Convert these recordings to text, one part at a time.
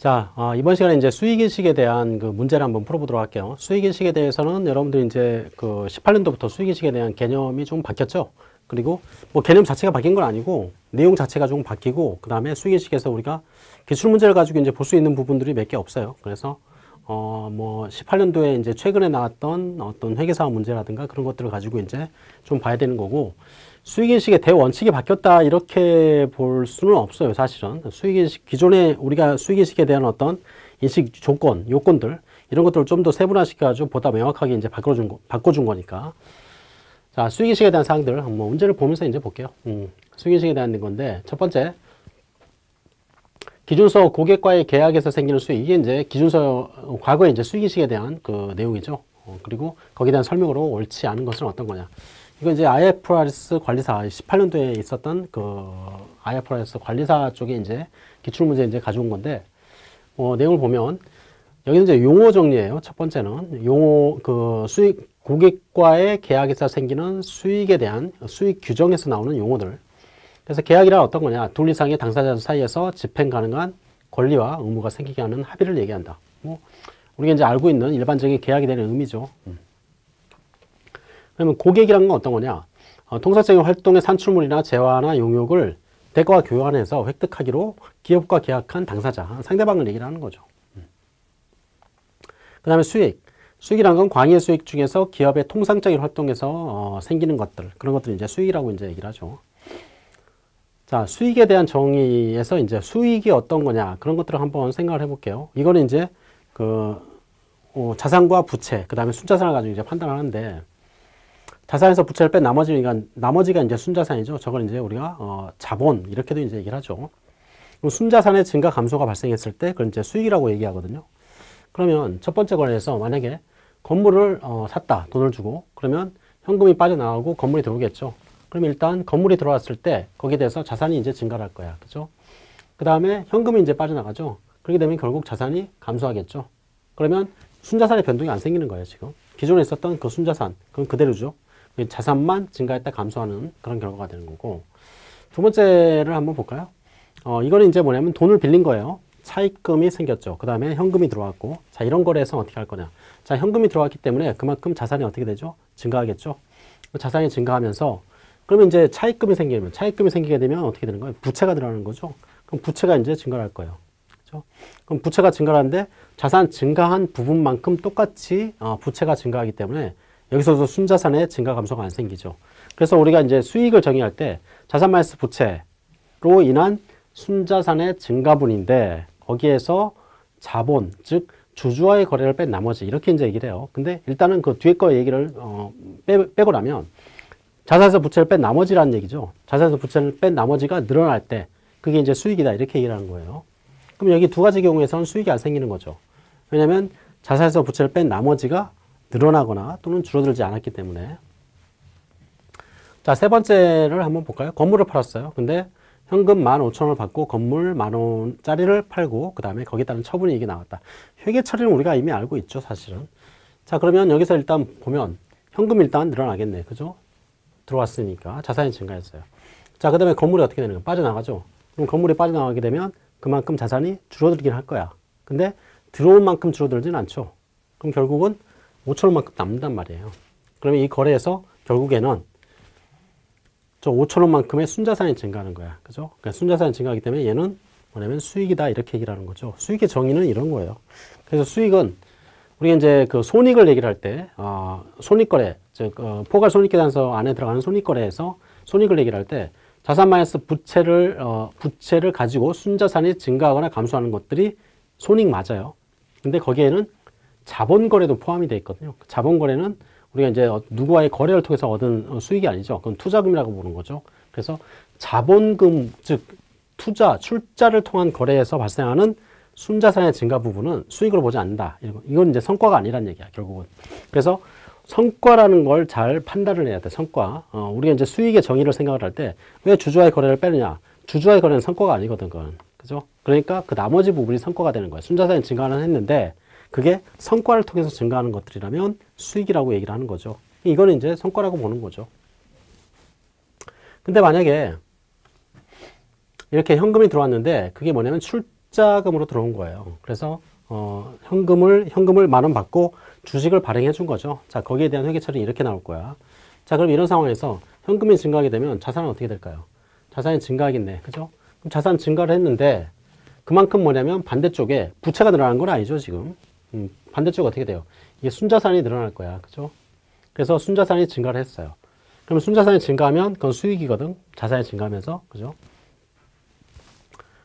자, 어, 이번 시간에 이제 수익인식에 대한 그 문제를 한번 풀어보도록 할게요. 수익인식에 대해서는 여러분들 이제 그 18년도부터 수익인식에 대한 개념이 좀 바뀌었죠. 그리고 뭐 개념 자체가 바뀐 건 아니고 내용 자체가 좀 바뀌고 그 다음에 수익인식에서 우리가 기출 문제를 가지고 이제 볼 수 있는 부분들이 몇 개 없어요. 그래서 어 뭐 18년도에 이제 최근에 나왔던 어떤 회계사업 문제라든가 그런 것들을 가지고 이제 좀 봐야 되는 거고 수익인식의 대원칙이 바뀌었다 이렇게 볼 수는 없어요 사실은. 수익인식 기존에 우리가 수익인식에 대한 어떤 인식 조건 요건들 이런 것들을 좀 더 세분화시켜 가지고 보다 명확하게 이제 바꿔준 거, 바꿔준 거니까. 자 수익인식에 대한 사항들 한번 문제를 보면서 이제 볼게요. 음, 수익인식에 대한 건데 첫 번째 기준서 고객과의 계약에서 생기는 수익 이게 이제 기준서 과거에 이제 수익인식에 대한 그 내용이죠. 어, 그리고 거기에 대한 설명으로 옳지 않은 것은 어떤 거냐 이거 이제 IFRS 관리사 18년도에 있었던 그 IFRS 관리사 쪽에 이제 기출 문제 이제 가져온 건데 어, 내용을 보면 여기는 이제 용어 정리예요. 첫 번째는 용어 그 수익 고객과의 계약에서 생기는 수익에 대한 수익 규정에서 나오는 용어들 그래서 계약이란 어떤 거냐? 둘 이상의 당사자 사이에서 집행 가능한 권리와 의무가 생기게 하는 합의를 얘기한다. 뭐 우리가 이제 알고 있는 일반적인 계약이 되는 의미죠. 음. 그러면 고객이란 건 어떤 거냐? 어, 통상적인 활동의 산출물이나 재화나 용역을 대가와 교환해서 획득하기로 기업과 계약한 당사자, 상대방을 얘기를 하는 거죠. 음. 그 다음에 수익. 수익이란 건 광의 수익 중에서 기업의 통상적인 활동에서 어, 생기는 것들, 그런 것들 이제 수익이라고 이제 얘기를 하죠. 자, 수익에 대한 정의에서 이제 수익이 어떤 거냐 그런 것들을 한번 생각을 해볼게요. 이거는 이제 그 어, 자산과 부채, 그 다음에 순자산을 가지고 이제 판단하는데 자산에서 부채를 뺀 나머지가 나머지가 이제 순자산이죠. 저걸 이제 우리가 어, 자본 이렇게도 이제 얘기를 하죠. 순자산의 증가 감소가 발생했을 때 그걸 이제 수익이라고 얘기하거든요. 그러면 첫 번째 거래에서 만약에 건물을 어, 샀다 돈을 주고 그러면 현금이 빠져나가고 건물이 들어오겠죠. 그럼 일단 건물이 들어왔을 때 거기에 대해서 자산이 이제 증가할 거야. 그죠? 그 다음에 현금이 이제 빠져나가죠. 그렇게 되면 결국 자산이 감소하겠죠. 그러면 순자산의 변동이 안 생기는 거예요, 지금. 기존에 있었던 그 순자산, 그건 그대로죠. 자산만 증가했다 감소하는 그런 결과가 되는 거고. 두 번째를 한번 볼까요? 어, 이거는 이제 뭐냐면 돈을 빌린 거예요. 차입금이 생겼죠. 그 다음에 현금이 들어왔고. 자, 이런 거래에서 어떻게 할 거냐. 자, 현금이 들어왔기 때문에 그만큼 자산이 어떻게 되죠? 증가하겠죠. 자산이 증가하면서 그러면 이제 차입금이 생기면 차입금이 생기게 되면 어떻게 되는 거예요? 부채가 들어가는 거죠. 그럼 부채가 이제 증가할 거예요. 그렇죠? 그럼 부채가 증가하는데 자산 증가한 부분만큼 똑같이 어, 부채가 증가하기 때문에 여기서도 순자산의 증가 감소가 안 생기죠. 그래서 우리가 이제 수익을 정의할 때 자산 마이너스 부채로 인한 순자산의 증가분인데 거기에서 자본 즉 주주와의 거래를 뺀 나머지 이렇게 이제 얘기를 해요. 근데 일단은 그 뒤에 거 얘기를 어, 빼, 빼고 나면 자산에서 부채를 뺀 나머지라는 얘기죠. 자산에서 부채를 뺀 나머지가 늘어날 때 그게 이제 수익이다 이렇게 얘기를 하는 거예요. 그럼 여기 두 가지 경우에서는 수익이 안 생기는 거죠. 왜냐하면 자산에서 부채를 뺀 나머지가 늘어나거나 또는 줄어들지 않았기 때문에 자, 세 번째를 한번 볼까요? 건물을 팔았어요. 근데 현금 15,000원을 받고 건물 만원짜리를 팔고 그 다음에 거기에 따른 처분이 이게 나왔다. 회계 처리는 우리가 이미 알고 있죠, 사실은. 자, 그러면 여기서 일단 보면 현금 일단 늘어나겠네. 그죠? 들어왔으니까 자산이 증가했어요. 자, 그 다음에 건물이 어떻게 되는 거야? 빠져나가죠. 그럼 건물이 빠져나가게 되면 그만큼 자산이 줄어들긴 할 거야. 근데 들어온 만큼 줄어들진 않죠. 그럼 결국은 5천원만큼 남는단 말이에요. 그러면 이 거래에서 결국에는 저 5천원만큼의 순자산이 증가하는 거야. 그죠? 그러니까 순자산이 증가하기 때문에 얘는 뭐냐면 수익이다. 이렇게 얘기를 하는 거죠. 수익의 정의는 이런 거예요. 그래서 수익은 우리가 이제 그 손익을 얘기를 할 때, 어, 손익거래, 즉, 어, 포괄 손익계산서 안에 들어가는 손익거래에서 손익을 얘기를 할 때, 자산 마이너스 부채를, 어, 부채를 가지고 순자산이 증가하거나 감소하는 것들이 손익 맞아요. 근데 거기에는 자본거래도 포함이 되어 있거든요. 자본거래는 우리가 이제 어, 누구와의 거래를 통해서 얻은 어, 수익이 아니죠. 그건 투자금이라고 보는 거죠. 그래서 자본금, 즉, 투자, 출자를 통한 거래에서 발생하는 순자산의 증가 부분은 수익으로 보지 않는다. 이건 이제 성과가 아니란 얘기야, 결국은. 그래서 성과라는 걸 잘 판단을 해야 돼, 성과. 어, 우리가 이제 수익의 정의를 생각을 할 때 왜 주주와의 거래를 빼느냐? 주주와의 거래는 성과가 아니거든, 그건. 그죠? 그러니까 그 나머지 부분이 성과가 되는 거야. 순자산이 증가는 했는데 그게 성과를 통해서 증가하는 것들이라면 수익이라고 얘기를 하는 거죠. 이거는 이제 성과라고 보는 거죠. 근데 만약에 이렇게 현금이 들어왔는데 그게 뭐냐면 출 투자금으로 들어온 거예요. 그래서 어, 현금을 현금을 만 원 받고 주식을 발행해 준 거죠. 자, 거기에 대한 회계 처리 이렇게 나올 거야. 자, 그럼 이런 상황에서 현금이 증가하게 되면 자산은 어떻게 될까요? 자산이 증가하겠네. 그죠? 그럼 자산 증가를 했는데 그만큼 뭐냐면 반대쪽에 부채가 늘어나는 건 아니죠, 지금. 음, 반대쪽 어떻게 돼요? 이게 순자산이 늘어날 거야. 그죠? 그래서 순자산이 증가를 했어요. 그러면 순자산이 증가하면 그건 수익이거든. 자산이 증가하면서. 그죠?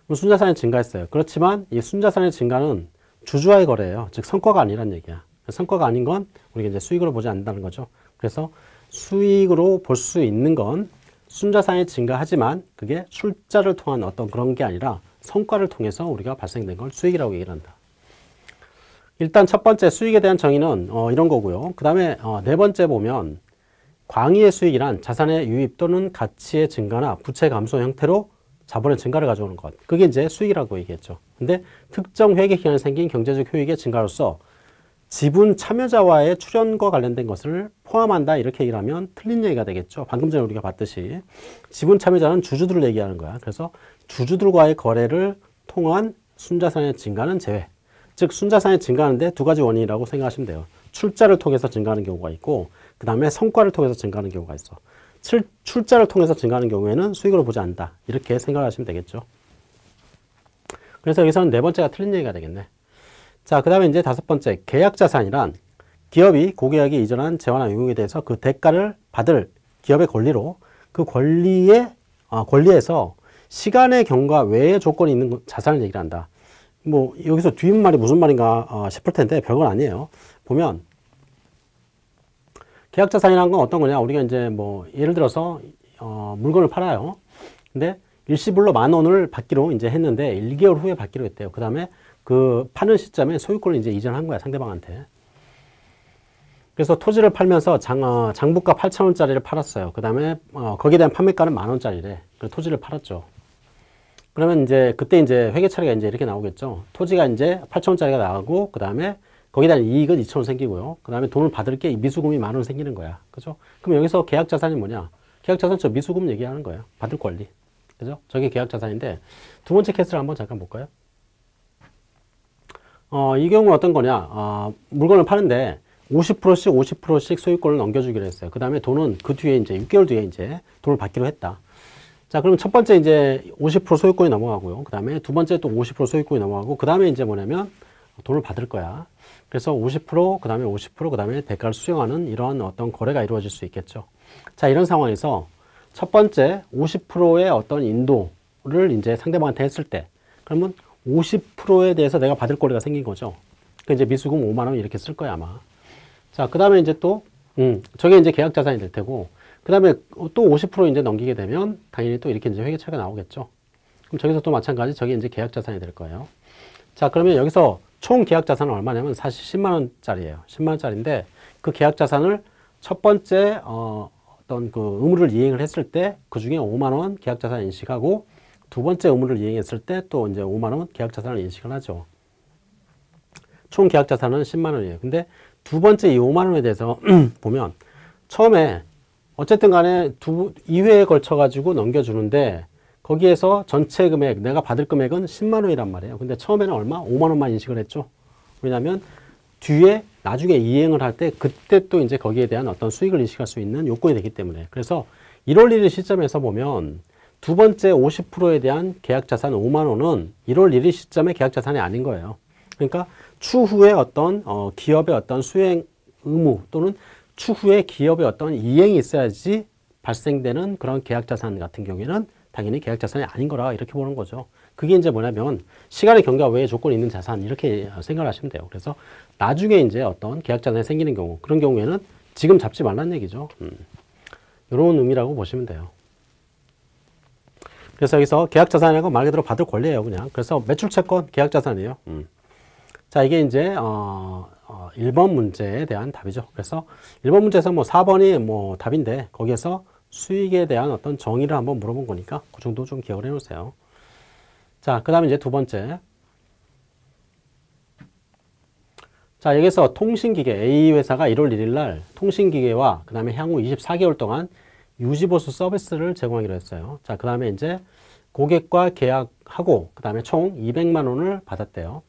그럼 순자산이 증가했어요. 그렇지만 이 순자산의 증가는 주주와의 거래예요. 즉 성과가 아니란 얘기야. 성과가 아닌 건 우리가 이제 수익으로 보지 않는다는 거죠. 그래서 수익으로 볼 수 있는 건 순자산이 증가하지만 그게 출자를 통한 어떤 그런 게 아니라 성과를 통해서 우리가 발생된 걸 수익이라고 얘기를 한다. 일단 첫 번째 수익에 대한 정의는 어, 이런 거고요. 그 다음에 어, 네 번째 보면 광의의 수익이란 자산의 유입 또는 가치의 증가나 부채 감소 형태로 자본의 증가를 가져오는 것. 그게 이제 수익이라고 얘기했죠. 근데 특정 회계 기간에 생긴 경제적 효익의 증가로서 지분 참여자와의 출연과 관련된 것을 포함한다 이렇게 얘기를 하면 틀린 얘기가 되겠죠. 방금 전에 우리가 봤듯이 지분 참여자는 주주들을 얘기하는 거야. 그래서 주주들과의 거래를 통한 순자산의 증가는 제외. 즉 순자산이 증가하는데 두 가지 원인이라고 생각하시면 돼요. 출자를 통해서 증가하는 경우가 있고 그 다음에 성과를 통해서 증가하는 경우가 있어. 출, 출자를 통해서 증가하는 경우에는 수익으로 보지 않는다. 이렇게 생각하시면 되겠죠. 그래서 여기서는 네 번째가 틀린 얘기가 되겠네. 자, 그 다음에 이제 다섯 번째, 계약자산이란 기업이 고계약에 이전한 재화나 유용에 대해서 그 대가를 받을 기업의 권리로 그 권리에, 아, 권리에서 시간의 경과 외의 조건이 있는 자산을 얘기를 한다. 뭐, 여기서 뒷말이 무슨 말인가 어, 싶을 텐데 별건 아니에요. 보면, 계약 자산이라는 건 어떤 거냐. 우리가 이제 뭐, 예를 들어서, 어, 물건을 팔아요. 근데 일시불로 만 원을 받기로 이제 했는데 1개월 후에 받기로 했대요. 그 다음에 그 파는 시점에 소유권을 이제 이전한 거야 상대방한테. 그래서 토지를 팔면서 장, 어, 장부가 8천 원짜리를 팔았어요. 그 다음에 어, 거기에 대한 판매가는 만 원짜리래. 그 토지를 팔았죠. 그러면 이제 그때 이제 회계 처리가 이제 이렇게 나오겠죠. 토지가 이제 8천 원짜리가 나가고 그 다음에 거기에 대한 이익은 2천 원 생기고요. 그 다음에 돈을 받을 게 미수금이 만 원 생기는 거야. 그죠? 그럼 여기서 계약 자산이 뭐냐? 계약 자산 저 미수금 얘기하는 거예요. 받을 권리. 그죠? 저게 계약 자산인데 두 번째 케이스를 한번 잠깐 볼까요? 어, 이 경우는 어떤 거냐? 어, 물건을 파는데 50%씩 50%씩 소유권을 넘겨주기로 했어요. 그 다음에 돈은 그 뒤에 이제 6개월 뒤에 이제 돈을 받기로 했다. 자, 그럼 첫 번째 이제 50% 소유권이 넘어가고요. 그 다음에 두 번째 또 50% 소유권이 넘어가고, 그 다음에 이제 뭐냐면 돈을 받을 거야. 그래서 50%, 그 다음에 50%, 그 다음에 대가를 수령하는 이러한 어떤 거래가 이루어질 수 있겠죠. 자, 이런 상황에서 첫 번째 50%의 어떤 인도를 이제 상대방한테 했을 때, 그러면 50%에 대해서 내가 받을 권리가 생긴 거죠. 그 이제 미수금 5만 원 이렇게 쓸 거야 아마. 자, 그 다음에 이제 또, 음, 저게 이제 계약 자산이 될 테고, 그 다음에 또 50% 이제 넘기게 되면 당연히 또 이렇게 이제 회계처리가 나오겠죠. 그럼 저기서 또 마찬가지 저게 이제 계약 자산이 될 거예요. 자, 그러면 여기서 총 계약 자산은 얼마냐면 사실 10만 원짜리예요. 10만 원짜리인데 그 계약 자산을 첫 번째 어, 어떤 그 의무를 이행을 했을 때 그 중에 5만 원 계약 자산 인식하고 두 번째 의무를 이행했을 때 또 이제 5만 원 계약 자산을 인식을 하죠. 총 계약 자산은 10만 원이에요. 근데 두 번째 이 5만 원에 대해서 보면 처음에 어쨌든 간에 두 2회에 걸쳐 가지고 넘겨주는데 거기에서 전체 금액 내가 받을 금액은 10만 원이란 말이에요. 근데 처음에는 얼마? 5만 원만 인식을 했죠. 왜냐하면 뒤에 나중에 이행을 할 때 그때 또 이제 거기에 대한 어떤 수익을 인식할 수 있는 요건이 되기 때문에 그래서 1월 1일 시점에서 보면 두 번째 50%에 대한 계약 자산 5만 원은 1월 1일 시점의 계약 자산이 아닌 거예요. 그러니까 추후에 어떤 어, 기업의 어떤 수행 의무 또는 추후에 기업의 어떤 이행이 있어야지 발생되는 그런 계약 자산 같은 경우에는 당연히 계약 자산이 아닌 거라 이렇게 보는 거죠. 그게 이제 뭐냐면 시간의 경과 외에 조건이 있는 자산 이렇게 생각을 하시면 돼요. 그래서 나중에 이제 어떤 계약 자산이 생기는 경우 그런 경우에는 지금 잡지 말라는 얘기죠. 음. 이런 의미라고 보시면 돼요. 그래서 여기서 계약자산이라고 말 그대로 받을 권리예요, 그냥. 그래서 매출채권 계약자산이에요. 음. 자, 이게 이제 어, 어, 1번 문제에 대한 답이죠. 그래서 1번 문제에서 뭐 4번이 뭐 답인데 거기에서 수익에 대한 어떤 정의를 한번 물어본 거니까 그 정도 좀 기억을 해 놓으세요. 자, 그 다음에 이제 두 번째. 자, 여기서 통신기계 A 회사가 1월 1일 날 통신기계와 그 다음에 향후 24개월 동안 유지보수 서비스를 제공하기로 했어요. 자, 그 다음에 이제 고객과 계약 하고 그 다음에 총 200만 원을 받았대요.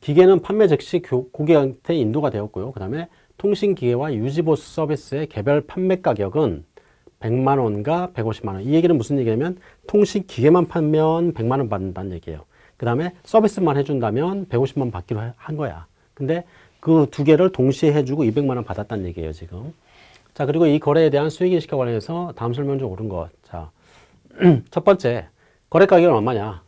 기계는 판매 즉시 교- 고객한테 인도가 되었고요. 그 다음에 통신기계와 유지보수 서비스의 개별 판매 가격은 100만 원과 150만 원. 이 얘기는 무슨 얘기냐면 통신기계만 팔면 100만 원 받는다는 얘기예요. 그 다음에 서비스만 해준다면 150만 원 받기로 해- 한 거야. 근데 그 두 개를 동시에 해주고 200만 원 받았다는 얘기예요, 지금. 자, 그리고 이 거래에 대한 수익인식과 관련해서 다음 설명 중 옳은 것. 자, 첫 번째, 거래 가격은 얼마냐?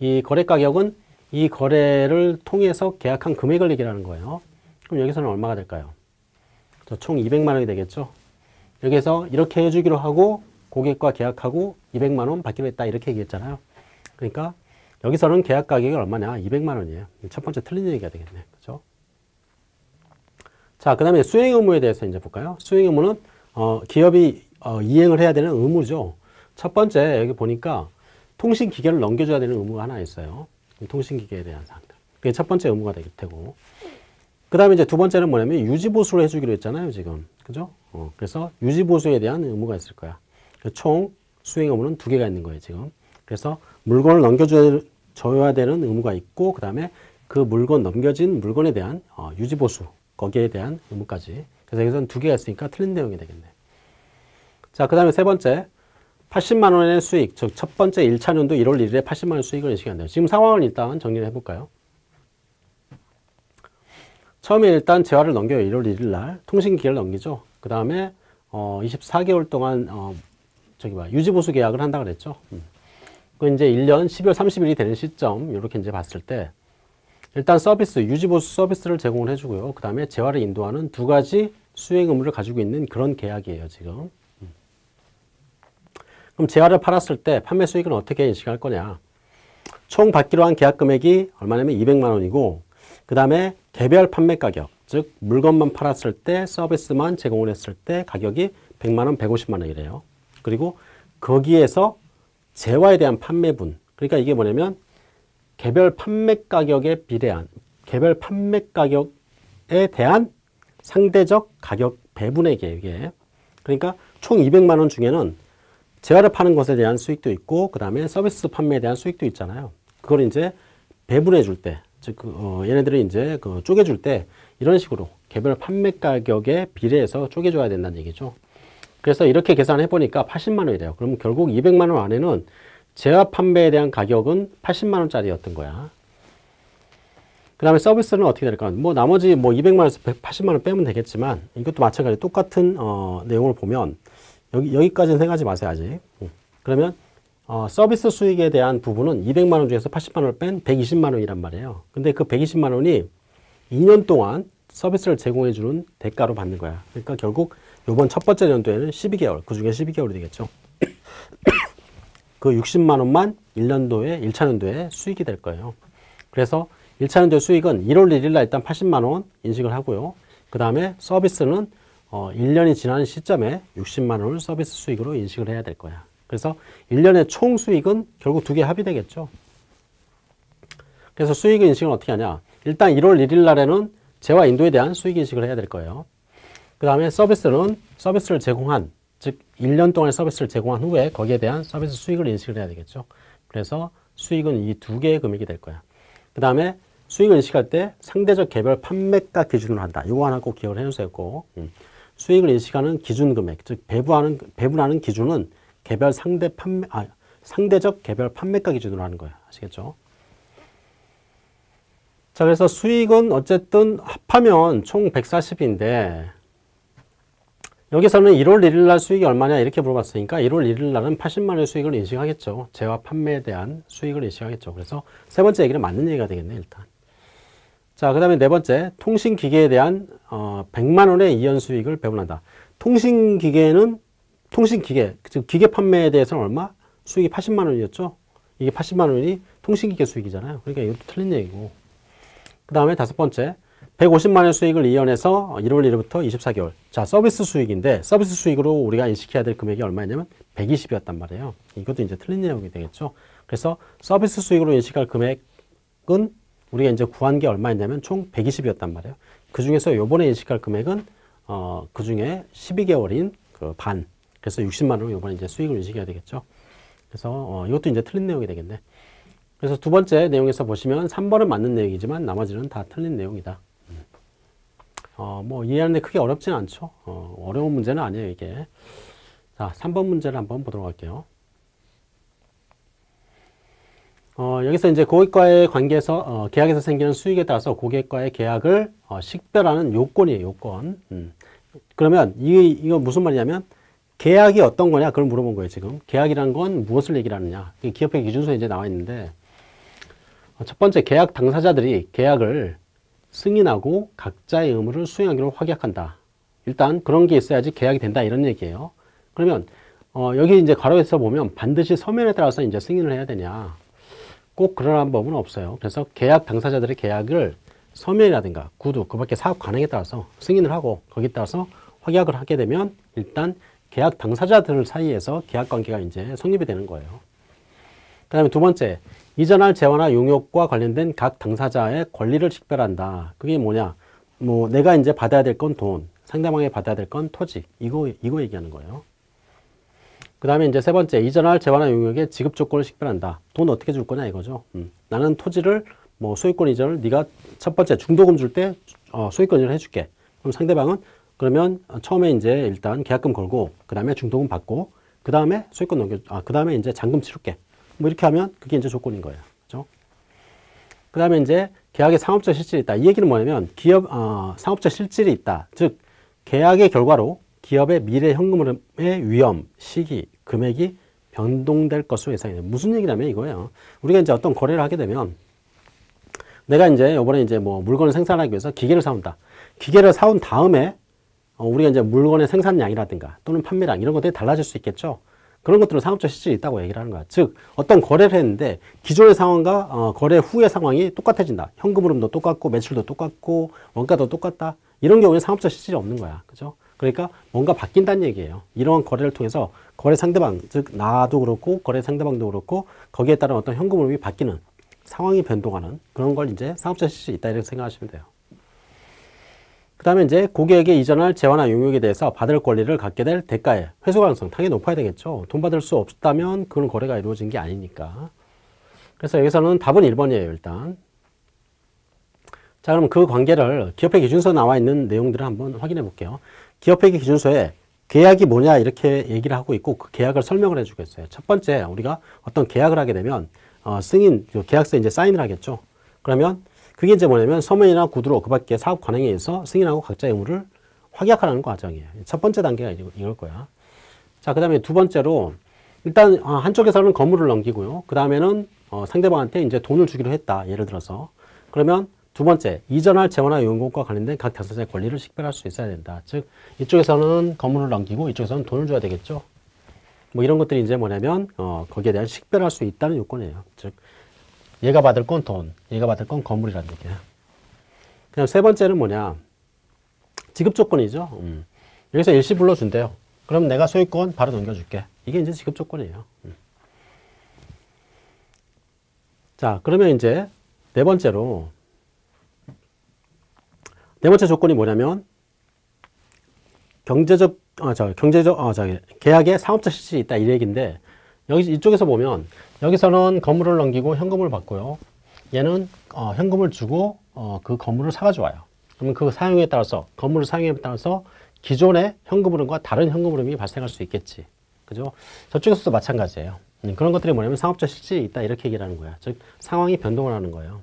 이 거래 가격은 이 거래를 통해서 계약한 금액을 얘기하는 거예요. 그럼 여기서는 얼마가 될까요? 자, 총 200만 원이 되겠죠. 여기서 이렇게 해주기로 하고 고객과 계약하고 200만 원 받기로 했다 이렇게 얘기했잖아요. 그러니까 여기서는 계약 가격이 얼마냐? 200만 원이에요. 첫 번째 틀린 얘기가 되겠네. 그죠? 자, 그 다음에 수행 의무에 대해서 이제 볼까요? 수행 의무는 어, 기업이 어, 이행을 해야 되는 의무죠. 첫 번째 여기 보니까 통신 기계를 넘겨줘야 되는 의무가 하나 있어요. 통신기계에 대한 사항들. 그게 첫 번째 의무가 될 테고. 그 다음에 이제 두 번째는 뭐냐면 유지보수를 해주기로 했잖아요, 지금. 그죠? 어, 그래서 유지보수에 대한 의무가 있을 거야. 총 수행 의무는 두 개가 있는 거예요, 지금. 그래서 물건을 넘겨줘야 줘야 되는 의무가 있고, 그 다음에 그 물건, 넘겨진 물건에 대한 어, 유지보수, 거기에 대한 의무까지. 그래서 여기서는 두 개가 있으니까 틀린 내용이 되겠네. 자, 그 다음에 세 번째. 80만 원의 수익, 즉 첫 번째 1차 년도 1월 1일에 80만 원 수익을 인식한대요. 지금 상황을 일단 정리를 해볼까요? 처음에 일단 재화를 넘겨요. 1월 1일 날 통신기계를 넘기죠. 그 다음에 어, 24개월 동안 어, 저기 봐 유지보수 계약을 한다 그랬죠. 음. 그 이제 1년 12월 30일이 되는 시점 이렇게 이제 봤을 때 일단 서비스 유지보수 서비스를 제공을 해주고요. 그 다음에 재화를 인도하는 두 가지 수행 의무를 가지고 있는 그런 계약이에요. 지금. 음. 그럼 재화를 팔았을 때 판매 수익은 어떻게 인식할 거냐? 총 받기로 한 계약 금액이 얼마냐면 200만 원이고 그 다음에 개별 판매 가격, 즉 물건만 팔았을 때 서비스만 제공을 했을 때 가격이 100만 원, 150만 원이래요. 그리고 거기에서 재화에 대한 판매분, 그러니까 이게 뭐냐면 개별 판매 가격에 비례한 개별 판매 가격에 대한 상대적 가격 배분액이에요, 이게. 그러니까 총 200만 원 중에는 재화를 파는 것에 대한 수익도 있고 그 다음에 서비스 판매에 대한 수익도 있잖아요. 그걸 이제 배분해 줄 때, 즉 그, 어, 얘네들이 이제 그 쪼개줄 때 이런 식으로 개별 판매 가격에 비례해서 쪼개줘야 된다는 얘기죠. 그래서 이렇게 계산해 보니까 80만 원이래요. 그럼 결국 200만 원 안에는 재화 판매에 대한 가격은 80만 원짜리였던 거야. 그 다음에 서비스는 어떻게 될까? 뭐 나머지 뭐 200만 원에서 180만 원 빼면 되겠지만 이것도 마찬가지 똑같은 어, 내용을 보면 여기, 여기까지는 생각하지 마세요, 아직. 음. 그러면 어, 서비스 수익에 대한 부분은 200만 원 중에서 80만 원을 뺀 120만 원이란 말이에요. 근데 그 120만 원이 2년 동안 서비스를 제공해 주는 대가로 받는 거야. 그러니까 결국 이번 첫 번째 연도에는 12개월, 그 중에 12개월이 되겠죠. 그 60만 원만 1년도에 1차 년도에 수익이 될 거예요. 그래서 1차 년도 수익은 1월 1일 날 일단 80만 원 인식을 하고요. 그 다음에 서비스는 어, 1년이 지난 시점에 60만 원을 서비스 수익으로 인식을 해야 될 거야. 그래서 1년의 총 수익은 결국 두 개 합의되겠죠. 그래서 수익 인식은 어떻게 하냐. 일단 1월 1일 날에는 재화 인도에 대한 수익 인식을 해야 될 거예요. 그 다음에 서비스는 서비스를 제공한, 즉 1년 동안의 서비스를 제공한 후에 거기에 대한 서비스 수익을 인식을 해야 되겠죠. 그래서 수익은 이 두 개의 금액이 될 거야. 그 다음에 수익을 인식할 때 상대적 개별 판매가 기준으로 한다. 이거 하나 꼭 기억을 해주세요. 꼭. 음. 수익을 인식하는 기준 금액, 즉 배부하는 배분하는 기준은 개별 상대 판매 아 상대적 개별 판매가 기준으로 하는 거예요. 아시겠죠? 자, 그래서 수익은 어쨌든 합하면 총 140인데 여기서는 1월 1일 날 수익이 얼마냐 이렇게 물어봤으니까 1월 1일 날은 80만 원의 수익을 인식하겠죠. 재화 판매에 대한 수익을 인식하겠죠. 그래서 세 번째 얘기는 맞는 얘기가 되겠네, 일단. 자, 그 다음에 네 번째, 통신기계에 대한 어, 100만 원의 이연 수익을 배분한다. 통신기계는 통신기계, 즉 기계 판매에 대해서는 얼마? 수익이 80만 원이었죠. 이게 80만 원이 통신기계 수익이잖아요. 그러니까 이것도 틀린 얘기고. 그 다음에 다섯 번째, 150만 원의 수익을 이연해서 1월 1일부터 24개월. 자, 서비스 수익인데 서비스 수익으로 우리가 인식해야 될 금액이 얼마냐면 120이었단 말이에요. 이것도 이제 틀린 내용이 되겠죠. 그래서 서비스 수익으로 인식할 금액은 우리가 이제 구한 게 얼마였냐면 총 120이었단 말이에요. 그 중에서 요번에 인식할 금액은 어, 그 중에 12개월인 그 반. 그래서 60만 원을 요번에 이제 수익을 인식해야 되겠죠. 그래서 어, 이것도 이제 틀린 내용이 되겠네. 그래서 두 번째 내용에서 보시면 3번은 맞는 내용이지만 나머지는 다 틀린 내용이다. 어, 뭐 이해하는데 크게 어렵진 않죠. 어, 어려운 문제는 아니에요, 이게. 자, 3번 문제를 한번 보도록 할게요. 어, 여기서 이제 고객과의 관계에서 어, 계약에서 생기는 수익에 따라서 고객과의 계약을 어, 식별하는 요건이에요, 요건. 음. 그러면 이 이거 무슨 말이냐면 계약이 어떤 거냐 그걸 물어본 거예요, 지금. 계약이란 건 무엇을 얘기를 하느냐. 이게 기업회 기준서에 이제 나와 있는데 어, 첫 번째 계약 당사자들이 계약을 승인하고 각자의 의무를 수행하기로 확약한다. 일단 그런 게 있어야지 계약이 된다 이런 얘기예요. 그러면 어, 여기 이제 괄호에서 보면 반드시 서면에 따라서 이제 승인을 해야 되냐. 꼭 그러한 법은 없어요. 그래서 계약 당사자들의 계약을 서면이라든가 구두, 그 밖에 사업 관행에 따라서 승인을 하고 거기에 따라서 확약을 하게 되면 일단 계약 당사자들 사이에서 계약 관계가 이제 성립이 되는 거예요. 그 다음에 두 번째, 이전할 재화나 용역과 관련된 각 당사자의 권리를 식별한다. 그게 뭐냐? 뭐 내가 이제 받아야 될 건 돈, 상대방이 받아야 될 건 토지. 이거 이거 얘기하는 거예요. 그 다음에 이제 세 번째, 이전할 재화나 용역의 지급 조건을 식별한다. 돈 어떻게 줄 거냐 이거죠. 음. 나는 토지를 뭐 소유권 이전을 네가 첫 번째 중도금 줄때 어, 소유권 이전을 해줄게. 그럼 상대방은 그러면 처음에 이제 일단 계약금 걸고 그 다음에 중도금 받고 그 다음에 소유권 넘겨 아 그 다음에 이제 잔금 치를게. 뭐 이렇게 하면 그게 이제 조건인 거예요. 그죠? 그 다음에 이제 계약에 상업적 실질이 있다. 이 얘기는 뭐냐면 기업 어, 상업적 실질이 있다. 즉 계약의 결과로 기업의 미래 현금 흐름의 위험, 시기, 금액이 변동될 것으로 예상이 돼요. 무슨 얘기냐면 이거예요. 우리가 이제 어떤 거래를 하게 되면 내가 이제 이번에 이제 뭐 물건을 생산하기 위해서 기계를 사온다. 기계를 사온 다음에 어, 우리가 이제 물건의 생산량이라든가 또는 판매량 이런 것들이 달라질 수 있겠죠. 그런 것들은 상업적 실질이 있다고 얘기를 하는 거야. 즉 어떤 거래를 했는데 기존의 상황과 어, 거래 후의 상황이 똑같아진다. 현금 흐름도 똑같고 매출도 똑같고 원가도 똑같다. 이런 경우에 상업적 실질이 없는 거야. 그죠? 그러니까 뭔가 바뀐다는 얘기예요. 이러한 거래를 통해서 거래 상대방, 즉 나도 그렇고 거래 상대방도 그렇고 거기에 따른 어떤 현금 흐름이 바뀌는 상황이 변동하는 그런 걸 이제 상업적 실질이 있다 이렇게 생각하시면 돼요. 그 다음에 이제 고객에게 이전할 재화나 용역에 대해서 받을 권리를 갖게 될 대가의 회수 가능성 당연히 높아야 되겠죠. 돈 받을 수 없다면 그런 거래가 이루어진 게 아니니까. 그래서 여기서는 답은 1번이에요, 일단. 자, 그럼 그 관계를 기업회 기준서에 나와 있는 내용들을 한번 확인해 볼게요. 기업회계 기준서에 계약이 뭐냐 이렇게 얘기를 하고 있고 그 계약을 설명을 해주겠어요. 첫 번째 우리가 어떤 계약을 하게 되면 어, 승인 그 계약서에 이제 사인을 하겠죠. 그러면 그게 이제 뭐냐면 서면이나 구두로 그 밖에 사업 관행에 의해서 승인하고 각자의 의무를 확약하는 과정이에요. 첫 번째 단계가 이걸 거야. 자, 그 다음에 두 번째로 일단 어, 한쪽에서는 건물을 넘기고요. 그 다음에는 어, 상대방한테 이제 돈을 주기로 했다. 예를 들어서 그러면 두 번째, 이전할 재원화 요금과 관련된 각 당사자의 권리를 식별할 수 있어야 된다. 즉, 이쪽에서는 건물을 넘기고 이쪽에서는 돈을 줘야 되겠죠. 뭐 이런 것들이 이제 뭐냐면, 어, 거기에 대한 식별할 수 있다는 요건이에요. 즉, 얘가 받을 건 돈, 얘가 받을 건 건물이라는 얘기야. 그냥 세 번째는 뭐냐. 지급 조건이죠. 음. 여기서 일시 불러준대요. 그럼 내가 소유권 바로 넘겨줄게. 이게 이제 지급 조건이에요. 음. 자, 그러면 이제 네 번째로 네 번째 조건이 뭐냐면 경제적 어, 저 경제적 어, 저 계약에 상업적 실질이 있다 이 얘기인데 여기 이쪽에서 보면 여기서는 건물을 넘기고 현금을 받고요. 얘는 어, 현금을 주고 어, 그 건물을 사가지고 와요. 그러면 그 사용에 따라서 건물을 사용에 따라서 기존의 현금 흐름과 다른 현금 흐름이 발생할 수 있겠지. 그죠? 저쪽에서도 마찬가지예요. 음, 그런 것들이 뭐냐면 상업적 실질이 있다 이렇게 얘기를 하는 거야. 즉 상황이 변동을 하는 거예요.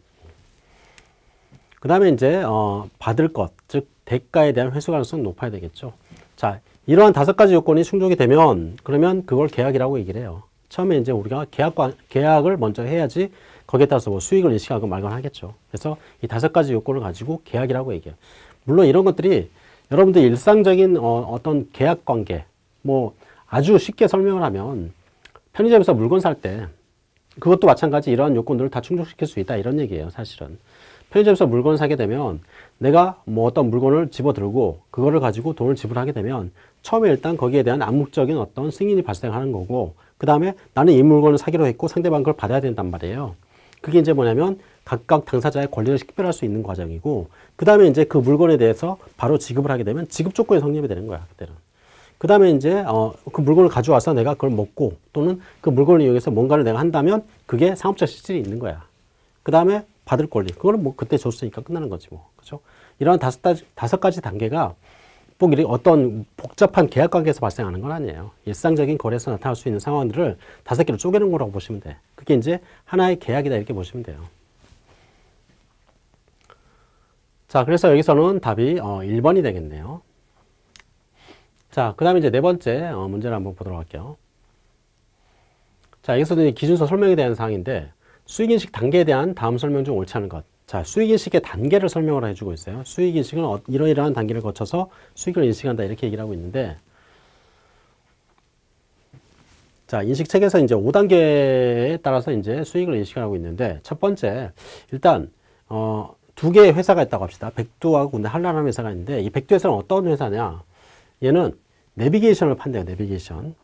그 다음에 이제 어, 받을 것, 즉 대가에 대한 회수 가능성이 높아야 되겠죠. 자, 이러한 다섯 가지 요건이 충족이 되면 그러면 그걸 계약이라고 얘기를 해요. 처음에 이제 우리가 계약 계약을 먼저 해야지 거기에 따라서 뭐 수익을 인식하고 말건 하겠죠. 그래서 이 다섯 가지 요건을 가지고 계약이라고 얘기해요. 물론 이런 것들이 여러분들 일상적인 어, 떤 계약 관계 뭐 아주 쉽게 설명을 하면 편의점에서 물건 살 때 그것도 마찬가지 이러한 요건들을 다 충족시킬 수 있다 이런 얘기예요 사실은 편의점에서 물건을 사게 되면 내가 뭐 어떤 물건을 집어들고 그거를 가지고 돈을 지불하게 되면 처음에 일단 거기에 대한 암묵적인 어떤 승인이 발생하는 거고 그 다음에 나는 이 물건을 사기로 했고 상대방 그걸 받아야 된단 말이에요. 그게 이제 뭐냐면 각각 당사자의 권리를 식별할 수 있는 과정이고 그 다음에 이제 그 물건에 대해서 바로 지급을 하게 되면 지급 조건이 성립이 되는 거야 그때는. 그 다음에 이제 어, 그 물건을 가져와서 내가 그걸 먹고 또는 그 물건을 이용해서 뭔가를 내가 한다면 그게 상업적 실질이 있는 거야. 그 다음에 받을 권리. 그거는 뭐 그때 줬으니까 끝나는 거지 뭐. 그죠? 이런 다섯, 다, 다섯 가지 단계가 꼭 이렇게 어떤 복잡한 계약 관계에서 발생하는 건 아니에요. 일상적인 거래에서 나타날 수 있는 상황들을 다섯 개로 쪼개는 거라고 보시면 돼. 그게 이제 하나의 계약이다 이렇게 보시면 돼요. 자, 그래서 여기서는 답이 어, 1번이 되겠네요. 자, 그 다음에 이제 네 번째 어, 문제를 한번 보도록 할게요. 자, 여기서는 기준서 설명에 대한 사항인데 수익인식 단계에 대한 다음 설명 중 옳지 않은 것. 자, 수익인식의 단계를 설명을 해주고 있어요. 수익인식은 어, 이러이러한 단계를 거쳐서 수익을 인식한다 이렇게 얘기를 하고 있는데 자, 인식책에서 이제 5단계에 따라서 이제 수익을 인식하고 있는데 첫 번째 일단 어, 두 개의 회사가 있다고 합시다. 백두하고 근데 한라라는 회사가 있는데 이 백두 회사는 어떤 회사냐? 얘는 내비게이션을 판대요. 내비게이션.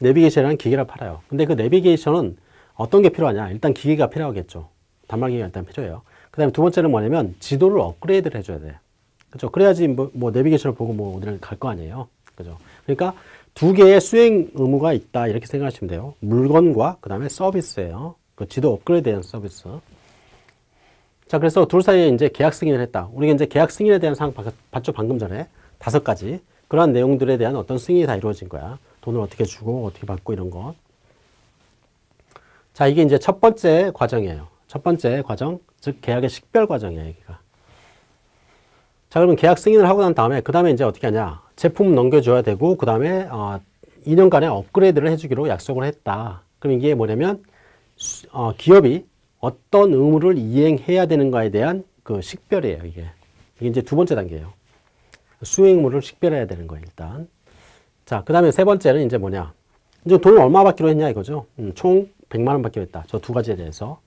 내비게이션이라는 기계를 팔아요. 근데 그 내비게이션은 어떤 게 필요하냐? 일단 기계가 필요하겠죠. 단말기가 일단 필요해요. 그 다음에 두 번째는 뭐냐면 지도를 업그레이드를 해줘야 돼. 그죠? 그래야지 뭐, 뭐 내비게이션을 보고 뭐 어디를 갈 거 아니에요. 그죠? 그러니까 두 개의 수행 의무가 있다. 이렇게 생각하시면 돼요. 물건과 그 다음에 서비스예요. 그 지도 업그레이드에 대한 서비스. 자, 그래서 둘 사이에 이제 계약 승인을 했다. 우리가 이제 계약 승인에 대한 사항 봤죠? 방금 전에. 다섯 가지. 그러한 내용들에 대한 어떤 승인이 다 이루어진 거야. 돈을 어떻게 주고 어떻게 받고 이런 것. 자, 이게 이제 첫 번째 과정이에요. 첫 번째 과정, 즉 계약의 식별 과정이에요, 여기가. 자, 그러면 계약 승인을 하고 난 다음에 그 다음에 이제 어떻게 하냐? 제품 넘겨줘야 되고 그 다음에 어, 2년간의 업그레이드를 해주기로 약속을 했다. 그럼 이게 뭐냐면 어, 기업이 어떤 의무를 이행해야 되는가에 대한 그 식별이에요, 이게. 이게 이제 두 번째 단계예요. 수행 의무를 식별해야 되는 거예요, 일단. 자, 그 다음에 세 번째는 이제 뭐냐. 이제 돈을 얼마 받기로 했냐 이거죠. 음, 총 100만 원 받기로 했다. 저 두 가지에 대해서.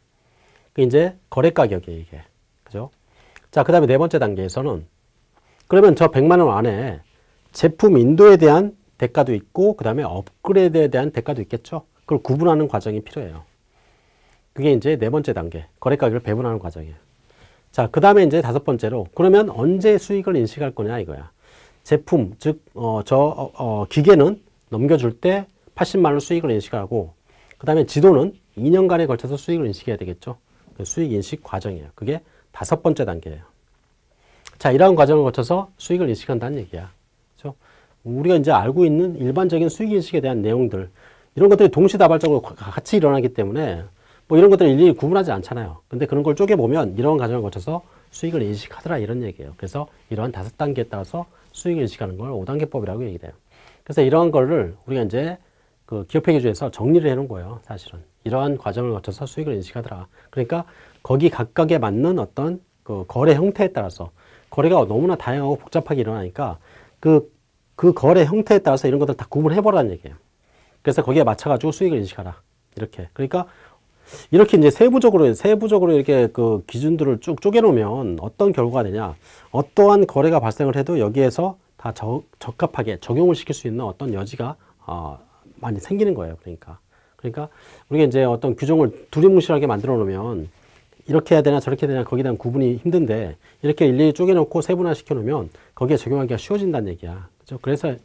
그 이제 거래 가격이에요, 이게. 그죠? 자, 그 다음에 네 번째 단계에서는 그러면 저 100만 원 안에 제품 인도에 대한 대가도 있고 그 다음에 업그레이드에 대한 대가도 있겠죠. 그걸 구분하는 과정이 필요해요. 그게 이제 네 번째 단계. 거래 가격을 배분하는 과정이에요. 자, 그 다음에 이제 다섯 번째로 그러면 언제 수익을 인식할 거냐 이거야. 제품, 즉, 어, 저, 어, 어, 기계는 넘겨줄 때 80만 원 수익을 인식하고 그 다음에 지도는 2년간에 걸쳐서 수익을 인식해야 되겠죠. 그 수익 인식 과정이에요. 그게 다섯 번째 단계예요. 자, 이러한 과정을 거쳐서 수익을 인식한다는 얘기야. 그렇죠? 우리가 이제 알고 있는 일반적인 수익 인식에 대한 내용들 이런 것들이 동시다발적으로 같이 일어나기 때문에 뭐 이런 것들을 일일이 구분하지 않잖아요. 근데 그런 걸 쪼개보면 이런 과정을 거쳐서 수익을 인식하더라 이런 얘기예요. 그래서 이러한 다섯 단계에 따라서 수익을 인식하는 걸 5단계법이라고 얘기돼요. 그래서 이러한 거를 우리가 이제 그 기업회계주에서 정리를 해놓은 거예요. 사실은. 이러한 과정을 거쳐서 수익을 인식하더라. 그러니까 거기 각각에 맞는 어떤 그 거래 형태에 따라서 거래가 너무나 다양하고 복잡하게 일어나니까 그, 그 거래 형태에 따라서 이런 것들 다 구분해보라는 얘기예요. 그래서 거기에 맞춰가지고 수익을 인식하라. 이렇게. 그러니까 이렇게 이제 세부적으로, 세부적으로 이렇게 그 기준들을 쭉 쪼개놓으면 어떤 결과가 되냐. 어떠한 거래가 발생을 해도 여기에서 다 적, 적합하게 적용을 시킬 수 있는 어떤 여지가 어, 많이 생기는 거예요. 그러니까. 그러니까 우리가 이제 어떤 규정을 두리뭉실하게 만들어 놓으면 이렇게 해야 되나 저렇게 해야 되나 거기에 대한 구분이 힘든데 이렇게 일일이 쪼개놓고 세분화 시켜 놓으면 거기에 적용하기가 쉬워진다는 얘기야. 그죠? 그래서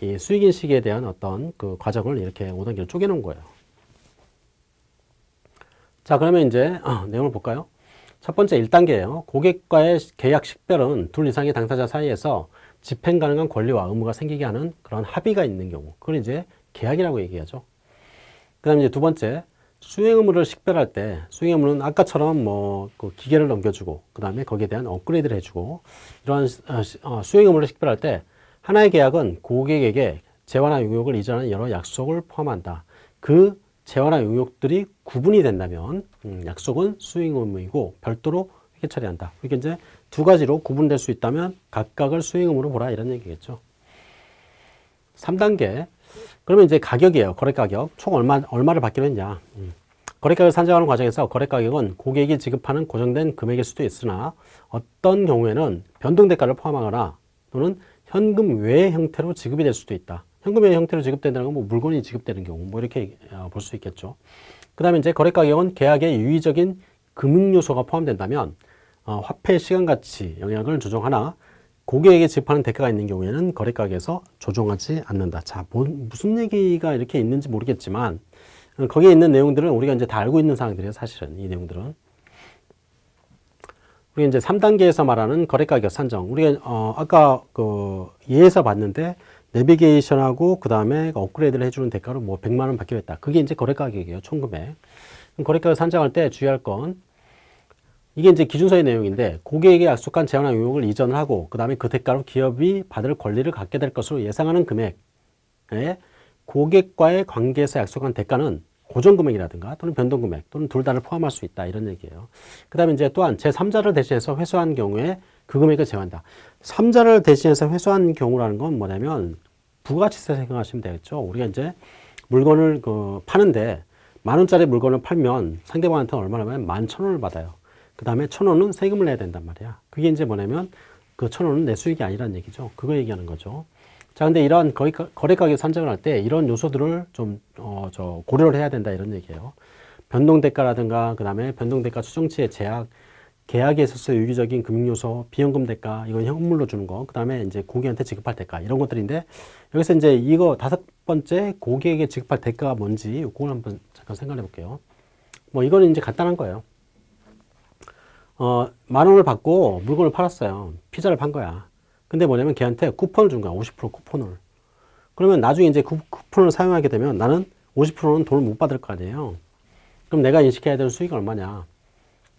이 수익인식에 대한 어떤 그 과정을 이렇게 5단계로 쪼개놓은 거예요. 자, 그러면 이제 어, 내용을 볼까요? 첫 번째 1단계예요. 고객과의 계약 식별은 둘 이상의 당사자 사이에서 집행 가능한 권리와 의무가 생기게 하는 그런 합의가 있는 경우. 그걸 이제 계약이라고 얘기하죠. 그 다음에 이제 두 번째, 수행 의무를 식별할 때 수행 의무는 아까처럼 뭐 그 기계를 넘겨주고 그 다음에 거기에 대한 업그레이드를 해주고 이러한 어, 어, 수행 의무를 식별할 때 하나의 계약은 고객에게 재화나 용역을 이전하는 여러 약속을 포함한다. 그 재화나 용역들이 구분이 된다면 음, 약속은 수행 의무이고 별도로 회계 처리한다. 이게 이제 두 가지로 구분될 수 있다면 각각을 수행 의무로 보라 이런 얘기겠죠. 3단계 그러면 이제 가격이에요. 거래 가격. 총 얼마, 얼마를 받기로 했냐. 음. 거래 가격을 산정하는 과정에서 거래 가격은 고객이 지급하는 고정된 금액일 수도 있으나 어떤 경우에는 변동 대가를 포함하거나 또는 현금 외의 형태로 지급이 될 수도 있다. 현금 외의 형태로 지급된다는 건 뭐 물건이 지급되는 경우 뭐 이렇게 어, 볼수 있겠죠. 그 다음에 이제 거래 가격은 계약의 유의적인 금융 요소가 포함된다면 어, 화폐 시간 가치 영향을 조정하나 고객에게 지급하는 대가가 있는 경우에는 거래가격에서 조정하지 않는다. 자, 뭐, 무슨 얘기가 이렇게 있는지 모르겠지만 어, 거기에 있는 내용들은 우리가 이제 다 알고 있는 사항들이에요. 사실은 이 내용들은. 우리 이제 3단계에서 말하는 거래가격 산정. 우리가 어, 아까 그 예에서 봤는데 내비게이션하고 그 다음에 업그레이드를 해주는 대가로 뭐 100만 원 받기로 했다. 그게 이제 거래가격이에요. 총 금액. 거래가격 산정할 때 주의할 건 이게 이제 기준서의 내용인데 고객에게 약속한 재원화 용역을 이전을 하고 그 다음에 그 대가로 기업이 받을 권리를 갖게 될 것으로 예상하는 금액에 고객과의 관계에서 약속한 대가는 고정금액이라든가 또는 변동금액 또는 둘 다를 포함할 수 있다 이런 얘기예요. 그 다음에 이제 또한 제3자를 대신해서 회수한 경우에 그 금액을 제한한다. 3자를 대신해서 회수한 경우라는 건 뭐냐면 부가치세 생각하시면 되겠죠. 우리가 이제 물건을 그 파는데 만 원짜리 물건을 팔면 상대방한테 얼마나 하면 만 천 원을 받아요. 그 다음에 천 원은 세금을 내야 된단 말이야. 그게 이제 뭐냐면 그 천 원은 내 수익이 아니란 얘기죠. 그거 얘기하는 거죠. 자, 근데 거래, 거래가격 산정을 할 때 이런 요소들을 좀, 어, 저, 고려를 해야 된다 이런 얘기예요. 변동대가라든가, 그 다음에 변동대가 추정치의 제약, 계약에 있어서 유기적인 금융요소, 비연금 대가, 이건 현물로 주는 거, 그 다음에 이제 고객한테 지급할 대가, 이런 것들인데, 여기서 이제 이거 다섯 번째 고객에게 지급할 대가가 뭔지, 그걸 한번 잠깐 생각해 볼게요. 뭐, 이거는 이제 간단한 거예요. 어, 만 원을 받고 물건을 팔았어요. 피자를 판 거야. 근데 뭐냐면 걔한테 쿠폰을 준 거야. 50% 쿠폰을. 그러면 나중에 이제 그 쿠폰을 사용하게 되면 나는 50%는 돈을 못 받을 거 아니에요. 그럼 내가 인식해야 되는 수익이 얼마냐?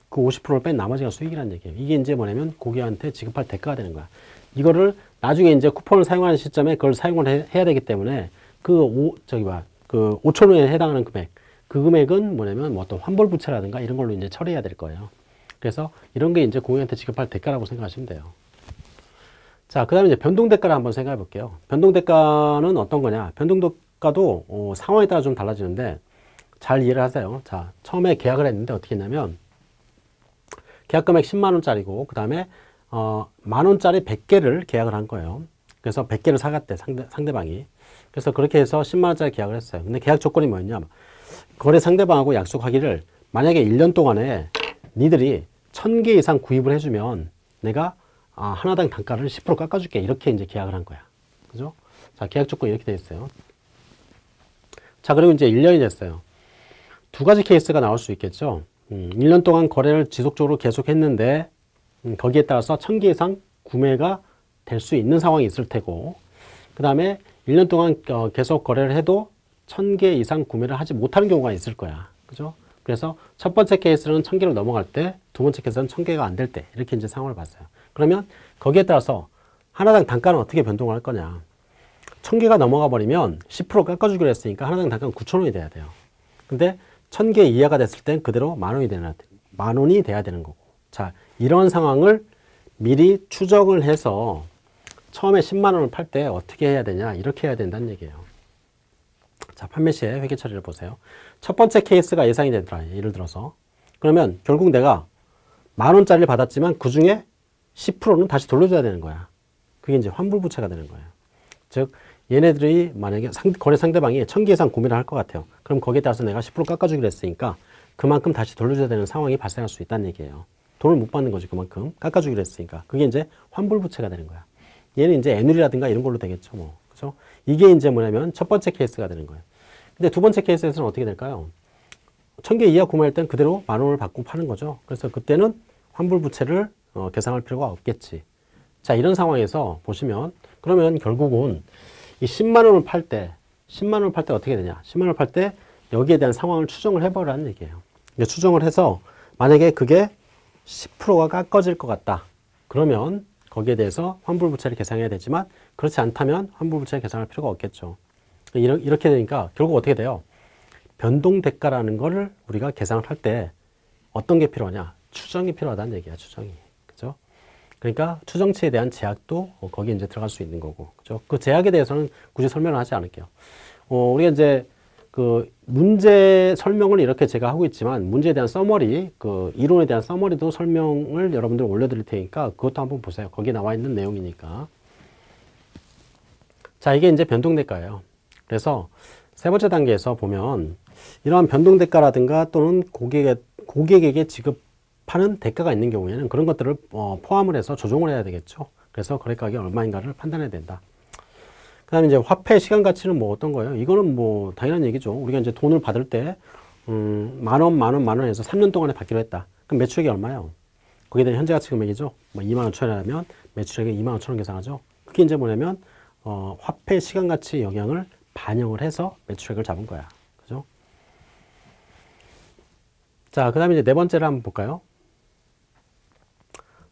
그 50%를 뺀 나머지가 수익이라는 얘기예요. 이게 이제 뭐냐면 고객한테 지급할 대가가 되는 거야. 이거를 나중에 이제 쿠폰을 사용하는 시점에 그걸 사용을 해, 야 되기 때문에 그 오, 저기 봐, 그 5천 원에 해당하는 금액, 그 금액은 뭐냐면 뭐 어떤 환불 부채라든가 이런 걸로 이제 처리해야 될 거예요. 그래서 이런 게 이제 고객한테 지급할 대가라고 생각하시면 돼요. 자, 그 다음에 이제 변동 대가를 한번 생각해 볼게요. 변동 대가는 어떤 거냐? 변동 대가도 어, 상황에 따라 좀 달라지는데 잘 이해를 하세요. 자, 처음에 계약을 했는데 어떻게 했냐면 계약 금액 10만 원짜리고 그 다음에 어, 만 원짜리 100개를 계약을 한 거예요. 그래서 100개를 사갔대, 상대, 상대방이. 그래서 그렇게 해서 10만 원짜리 계약을 했어요. 근데 계약 조건이 뭐였냐? 거래 상대방하고 약속하기를 만약에 1년 동안에 니들이 1000개 이상 구입을 해주면 내가 아, 하나당 단가를 10% 깎아줄게. 이렇게 이제 계약을 한 거야. 그죠? 자, 계약 조건이 이렇게 돼 있어요. 자, 그리고 이제 1년이 됐어요. 두 가지 케이스가 나올 수 있겠죠. 음, 1년 동안 거래를 지속적으로 계속 했는데, 음, 거기에 따라서 1000개 이상 구매가 될 수 있는 상황이 있을 테고, 그 다음에 1년 동안 어, 계속 거래를 해도 1000개 이상 구매를 하지 못하는 경우가 있을 거야. 그죠? 그래서 첫 번째 케이스는 1000개를 넘어갈 때, 두 번째 케이스는 1000개가 안 될 때, 이렇게 이제 상황을 봤어요. 그러면 거기에 따라서 하나당 단가는 어떻게 변동을 할 거냐. 1000개가 넘어가 버리면 10% 깎아주기로 했으니까 하나당 단가는 9,000원이 돼야 돼요. 근데 1000개 이하가 됐을 땐 그대로 만 원이 되나, 만 원이 돼야 되는 거고. 자, 이런 상황을 미리 추정을 해서 처음에 10만 원을 팔 때 어떻게 해야 되냐. 이렇게 해야 된다는 얘기예요. 자, 판매 시에 회계 처리를 보세요. 첫 번째 케이스가 예상이 되더라. 예를 들어서. 그러면 결국 내가 만 원짜리를 받았지만 그 중에 10%는 다시 돌려줘야 되는 거야. 그게 이제 환불부채가 되는 거예요. 즉, 얘네들이 만약에 상, 거래 상대방이 1000개 이상 구매를 할 것 같아요. 그럼 거기에 따라서 내가 10% 깎아주기로 했으니까 그만큼 다시 돌려줘야 되는 상황이 발생할 수 있다는 얘기예요. 돈을 못 받는 거지, 그만큼. 깎아주기로 했으니까. 그게 이제 환불부채가 되는 거야. 얘는 이제 애누리라든가 이런 걸로 되겠죠, 뭐. 그죠? 이게 이제 뭐냐면 첫 번째 케이스가 되는 거예요. 근데 두 번째 케이스에서는 어떻게 될까요? 1000개 이하 구매할 땐 그대로 만 원을 받고 파는 거죠. 그래서 그때는 환불 부채를 어, 계상할 필요가 없겠지. 자, 이런 상황에서 보시면 그러면 결국은 이 10만 원을 팔 때, 10만 원을 팔 때 어떻게 되냐? 10만 원을 팔 때 여기에 대한 상황을 추정을 해보라는 얘기예요. 추정을 해서 만약에 그게 10%가 깎아질 것 같다. 그러면 거기에 대해서 환불부채를 계상해야 되지만 그렇지 않다면 환불부채를 계상할 필요가 없겠죠. 이렇게 되니까 결국 어떻게 돼요? 변동 대가라는 거를 우리가 계상을 할 때 어떤 게 필요하냐? 추정이 필요하다는 얘기야, 추정이. 그러니까 추정치에 대한 제약도 어, 거기에 이제 들어갈 수 있는 거고. 그죠? 그 제약에 대해서는 굳이 설명을 하지 않을게요. 어, 우리가 이제 그 문제 설명을 이렇게 제가 하고 있지만 문제에 대한 서머리, 그 이론에 대한 서머리도 설명을 여러분들 올려드릴 테니까 그것도 한번 보세요. 거기에 나와 있는 내용이니까. 자, 이게 이제 변동대가예요. 그래서 세 번째 단계에서 보면 이러한 변동 대가라든가 또는 고객에, 고객에게 지급 파는 대가가 있는 경우에는 그런 것들을 어, 포함을 해서 조정을 해야 되겠죠. 그래서 거래 가격이 얼마인가를 판단해야 된다. 그 다음에 이제 화폐 시간 가치는 뭐 어떤 거예요? 이거는 뭐 당연한 얘기죠. 우리가 이제 돈을 받을 때, 음, 만 원, 만 원, 만 원에서 3년 동안에 받기로 했다. 그럼 매출액이 얼마예요? 거기에 대한 현재 가치 금액이죠. 뭐 2만 5천 원이라면 매출액이 2만 5천 원 계산하죠. 그게 이제 뭐냐면, 어, 화폐 시간 가치 영향을 반영을 해서 매출액을 잡은 거야. 그죠? 자, 그 다음에 이제 네 번째를 한번 볼까요?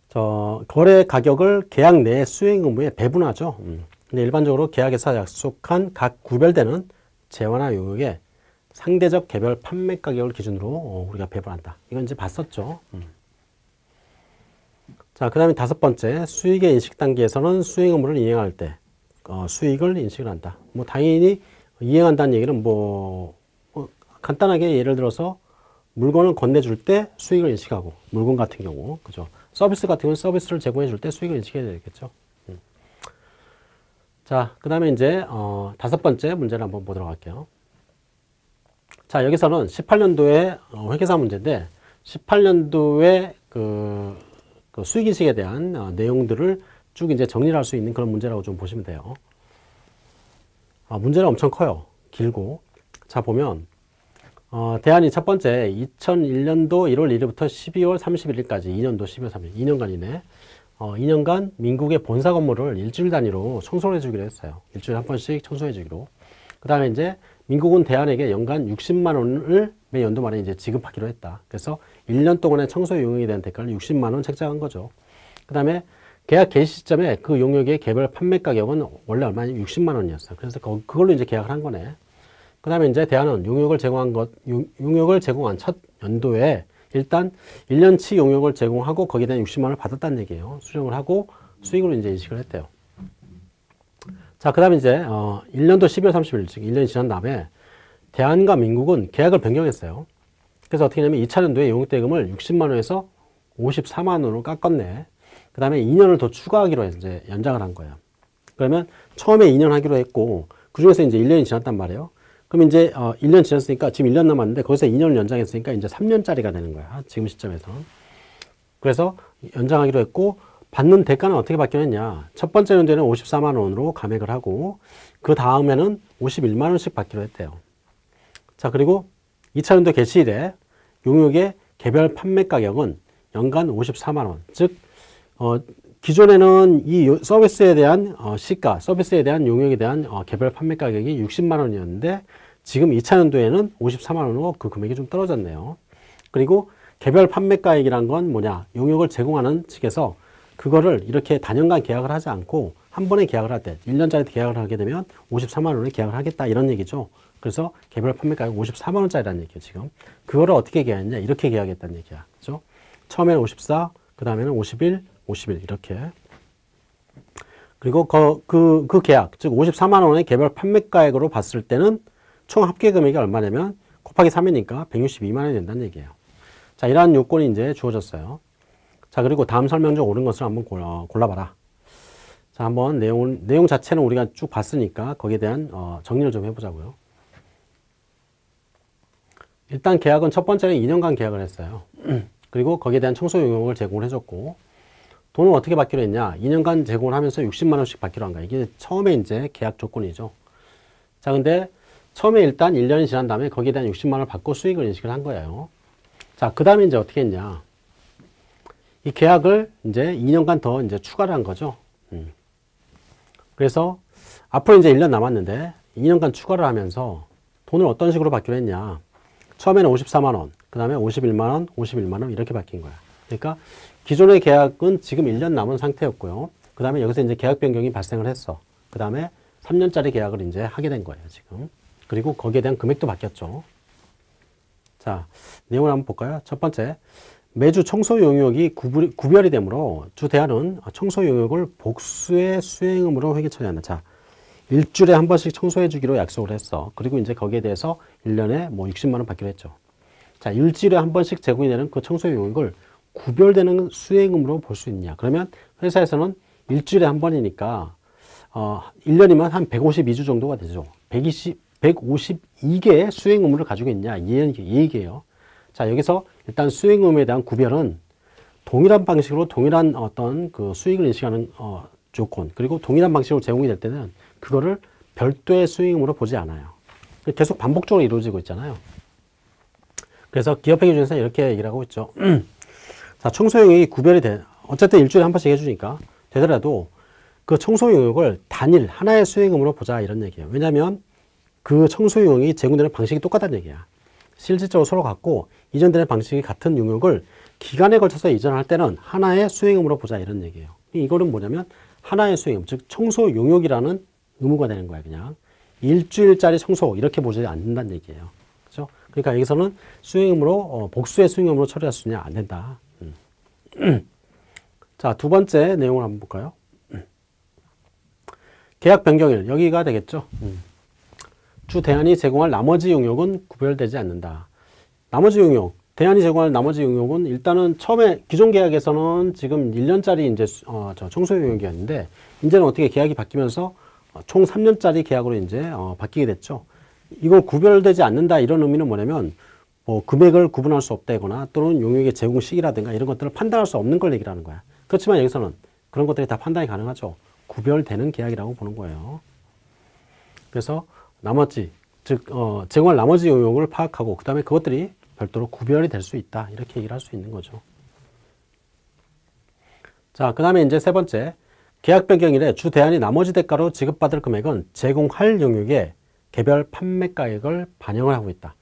저, 거래 가격을 계약 내 수행 의무에 배분하죠. 음. 근데 일반적으로 계약에서 약속한 각 구별되는 재화나 용역의 상대적 개별 판매 가격을 기준으로 어, 우리가 배분한다. 이건 이제 봤었죠. 음. 자, 그 다음에 다섯 번째, 수익의 인식 단계에서는 수행 의무를 이행할 때 어, 수익을 인식을 한다. 뭐 당연히 이행한다는 얘기는 뭐, 뭐 간단하게 예를 들어서 물건을 건네줄 때 수익을 인식하고 물건 같은 경우 그죠 서비스 같은 경우는 서비스를 제공해 줄 때 수익을 인식해야 되겠죠 음. 자 그 다음에 이제 어, 다섯 번째 문제를 한번 보도록 할게요 자 여기서는 18년도에 어, 회계사 문제인데 18년도에 그, 그 수익인식에 대한 어, 내용들을 쭉 이제 정리를 할 수 있는 그런 문제라고 좀 보시면 돼요. 아, 문제는 엄청 커요. 길고. 자 보면 어, 대안이 첫 번째 2001년도 1월 1일부터 12월 31일까지 2년도 12월 30일 2년간이네. 어, 2년간 민국의 본사 건물을 일주일 단위로 청소를 해주기로 했어요. 일주일에 한 번씩 청소해 주기로. 그 다음에 이제 민국은 대안에게 연간 60만 원을 매 연도 말에 이제 지급하기로 했다. 그래서 1년 동안의 청소 용역에 대한 대가를 60만 원 책정한 거죠. 그 다음에 계약 개시 시점에 그 용역의 개별 판매 가격은 원래 얼마냐 60만 원이었어요 그래서 그걸로 이제 계약을 한 거네 그 다음에 이제 대안은 용역을 제공한 것, 용역을 제공한 첫 연도에 일단 1년치 용역을 제공하고 거기에 대한 60만 원을 받았다는 얘기예요. 수령을 하고 수익으로 이제 인식을 했대요. 자, 그 다음에 이제, 어, 1년도 12월 30일, 즉 1년이 지난 다음에 대안과 민국은 계약을 변경했어요. 그래서 어떻게 하냐면 2차 년도에 용역대금을 60만 원에서 54만 원으로 깎았네. 그 다음에 2년을 더 추가하기로 이제 연장을 한 거예요. 그러면 처음에 2년 하기로 했고, 그 중에서 이제 1년이 지났단 말이에요. 그럼 이제 어 1년 지났으니까 지금 1년 남았는데 거기서 2년을 연장했으니까 이제 3년짜리가 되는 거야. 지금 시점에서. 그래서 연장하기로 했고 받는 대가는 어떻게 받기로 냐첫 번째 연도에는 54만 원으로 감액을 하고 그 다음에는 51만 원씩 받기로 했대요. 자, 그리고 2차 연도 개시일에 용역의 개별 판매 가격은 연간 54만 원. 즉 어, 기존에는 이 서비스에 대한 어, 시가, 서비스에 대한 용역에 대한 어, 개별 판매 가격이 60만 원이었는데 지금 2차 년도에는 54만 원으로 그 금액이 좀 떨어졌네요. 그리고 개별 판매 가액이란 건 뭐냐? 용역을 제공하는 측에서 그거를 이렇게 단연간 계약을 하지 않고 한 번에 계약을 할 때, 1년짜리 계약을 하게 되면 54만 원에 계약을 하겠다 이런 얘기죠. 그래서 개별 판매가액 54만 원짜리라는 얘기예요, 지금. 그거를 어떻게 계약했냐? 이렇게 계약했다는 얘기야. 그죠? 처음에는 54, 그 다음에는 51, 50일 이렇게. 그리고 그, 그, 그 계약 즉 54만 원의 개별 판매가액으로 봤을 때는 총 합계 금액이 얼마냐면 곱하기 3이니까 162만 원이 된다는 얘기예요. 자 이러한 요건이 이제 주어졌어요. 자 그리고 다음 설명 중 옳은 것을 한번 골라, 골라봐라. 자 한번 내용 내용 자체는 우리가 쭉 봤으니까 거기에 대한 어, 정리를 좀 해보자고요. 일단 계약은 첫 번째는 2년간 계약을 했어요. 그리고 거기에 대한 청소 용역을 제공을 해줬고 돈을 어떻게 받기로 했냐? 2년간 제공을 하면서 60만 원씩 받기로 한 거야. 이게 처음에 이제 계약 조건이죠. 자, 근데 처음에 일단 1년이 지난 다음에 거기에 대한 60만 원을 받고 수익을 인식을 한 거예요. 자, 그 다음에 이제 어떻게 했냐? 이 계약을 이제 2년간 더 이제 추가를 한 거죠. 음. 그래서 앞으로 이제 1년 남았는데 2년간 추가를 하면서 돈을 어떤 식으로 받기로 했냐? 처음에는 54만 원, 그 다음에 51만 원, 51만 원 이렇게 바뀐 거야. 그러니까 기존의 계약은 지금 1년 남은 상태였고요. 그 다음에 여기서 이제 계약 변경이 발생을 했어. 그 다음에 3년짜리 계약을 이제 하게 된 거예요, 지금. 그리고 거기에 대한 금액도 바뀌었죠. 자, 내용을 한번 볼까요? 첫 번째, 매주 청소 용역이 구별이 되므로 주 대안은 청소 용역을 복수의 수행음으로 회계 처리한다. 자, 일주일에 한 번씩 청소해 주기로 약속을 했어. 그리고 이제 거기에 대해서 1년에 뭐 60만 원 받기로 했죠. 자, 일주일에 한 번씩 제공이 되는 그 청소 용역을 구별되는 수행음으로 볼 수 있냐. 그러면 회사에서는 일주일에 한 번이니까 어, 1년이면 한 152주 정도가 되죠. 120, 152개의 수행 의무를 가지고 있냐. 이 얘기예요. 자, 여기서 일단 의무에 대한 구별은 동일한 방식으로 동일한 어떤 그 수익을 인식하는 어, 조건 그리고 동일한 방식으로 제공이 될 때는 그거를 별도의 수익금으로 보지 않아요. 계속 반복적으로 이루어지고 있잖아요. 그래서 기업회계 중에서 이렇게 얘기를 하고 있죠. 자, 청소 용역이 구별이 돼. 어쨌든 일주일에 한 번씩 해주니까 되더라도 그 청소 용역을 단일 하나의 수익금으로 보자 이런 얘기예요. 왜냐하면 그 청소 용역이 제공되는 방식이 똑같다는 얘기야. 실질적으로 서로 같고 이전되는 방식이 같은 용역을 기간에 걸쳐서 이전할 때는 하나의 수익금으로 보자 이런 얘기예요. 이거는 뭐냐면 하나의 수익금, 즉 청소 용역이라는 의무가 되는 거야 그냥. 일주일짜리 청소 이렇게 보지 않는다는 얘기예요. 그렇죠? 그러니까 여기서는 수익금으로 어, 복수의 수익금으로 처리할 수 있냐 안 된다. 음. 자, 두 번째 내용을 한번 볼까요? 계약 변경일 여기가 되겠죠. 음. 주 대안이 제공할 나머지 용역은 구별되지 않는다. 나머지 용역, 대안이 제공할 나머지 용역은 일단은 처음에 기존 계약에서는 지금 1년짜리 이제 어, 저 청소 용역이었는데 이제는 어떻게 계약이 바뀌면서 어, 총 3년짜리 계약으로 이제 어, 바뀌게 됐죠. 이걸 구별되지 않는다 이런 의미는 뭐냐면 뭐 금액을 구분할 수 없다거나 또는 용역의 제공 시기라든가 이런 것들을 판단할 수 없는 걸 얘기를 하는 거야. 그렇지만 여기서는 그런 것들이 다 판단이 가능하죠. 구별되는 계약이라고 보는 거예요. 그래서 나머지 즉 어, 제공할 나머지 용역을 파악하고 그 다음에 그것들이 별도로 구별이 될 수 있다 이렇게 얘기를 할 수 있는 거죠. 자, 그 다음에 이제 세 번째 계약 변경일에 주 대안이 나머지 대가로 지급받을 금액은 제공할 영역의 개별 판매 가액을 반영을 하고 있다.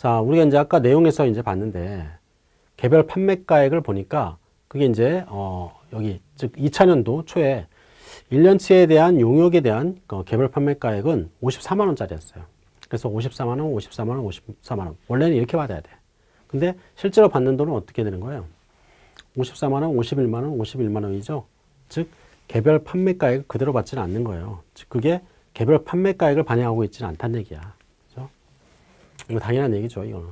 자, 우리가 이제 아까 내용에서 이제 봤는데 개별 판매가액을 보니까 그게 이제 어 여기 즉 2000년도 초에 1년치에 대한 용역에 대한 그 개별 판매가액은 54만 원짜리였어요. 그래서 54만 원, 54만 원, 54만 원. 원래는 이렇게 받아야 돼. 근데 실제로 받는 돈은 어떻게 되는 거예요? 54만 원, 51만 원, 51만 원이죠. 즉 개별 판매가액을 그대로 받지는 않는 거예요. 즉 그게 개별 판매가액을 반영하고 있지는 않다는 얘기야. 이거 당연한 얘기죠, 이거는.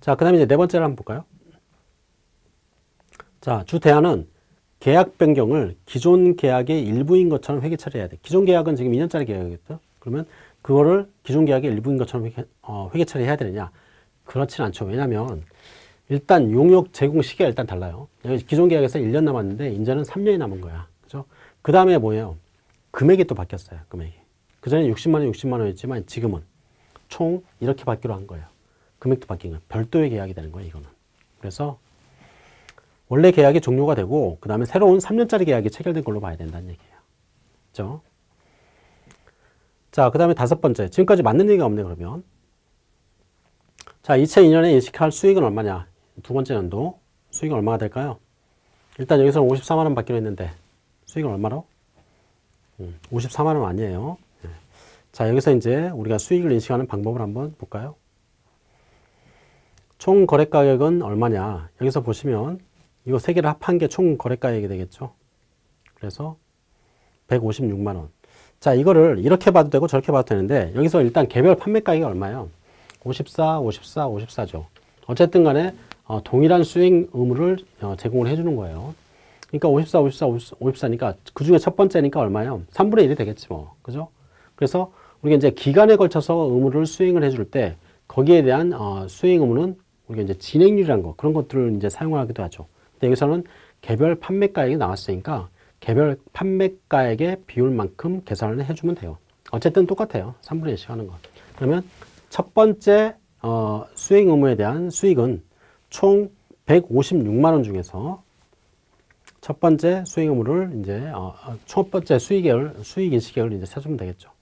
자, 그 다음에 이제 네 번째를 한번 볼까요? 자, 주 대안은 계약 변경을 기존 계약의 일부인 것처럼 회계 처리해야 돼. 기존 계약은 지금 2년짜리 계약이겠죠? 그러면 그거를 기존 계약의 일부인 것처럼 회계, 어, 회계 처리해야 되느냐? 그렇진 않죠. 왜냐하면 일단 용역 제공 시기가 일단 달라요. 기존 계약에서 1년 남았는데 이제는 3년이 남은 거야. 그죠? 그 다음에 뭐예요? 금액이 또 바뀌었어요. 금액이. 그전에 60만 원, 60만 원이었지만 지금은 총 이렇게 받기로 한 거예요. 금액도 바뀐 거예요. 별도의 계약이 되는 거예요. 이거는. 그래서 원래 계약이 종료가 되고 그 다음에 새로운 3년짜리 계약이 체결된 걸로 봐야 된다는 얘기예요. 그죠? 자, 그 다음에 다섯 번째. 지금까지 맞는 얘기가 없네, 그러면. 자, 2002년에 인식할 수익은 얼마냐? 두 번째 연도. 수익은 얼마가 될까요? 일단 여기서는 54만 원 받기로 했는데 수익은 얼마로? 음, 54만 원 아니에요. 네. 자, 여기서 이제 우리가 수익을 인식하는 방법을 한번 볼까요? 총 거래 가격은 얼마냐? 여기서 보시면 이거 세 개를 합한 게 총 거래가액이 되겠죠. 그래서 156만 원. 자, 이거를 이렇게 봐도 되고 저렇게 봐도 되는데 여기서 일단 개별 판매가액이 얼마예요? 54, 54, 54죠. 어쨌든 간에 어, 동일한 수익 의무를 어, 제공을 해주는 거예요. 그러니까 54, 54, 54, 니까 그 중에 첫 번째니까 얼마예요? 3분의 1이 되겠지 뭐. 그죠? 그래서 우리가 이제 기간에 걸쳐서 의무를 수행을 해줄 때 거기에 대한 어, 수행 의무는 우리가 이제 진행률이라는 거 그런 것들을 이제 사용하기도 하죠. 근데 여기서는 개별 판매가액이 나왔으니까 개별 판매가액의 비율만큼 계산을 해주면 돼요. 어쨌든 똑같아요. 3분의 1씩 하는 거. 그러면 첫 번째 어, 수익 의무에 대한 수익은 총 156만 원 중에서 첫 번째 수익 의무를 이제 어, 어첫 번째 수익을 수익 인식액을 이제 세주면 되겠죠.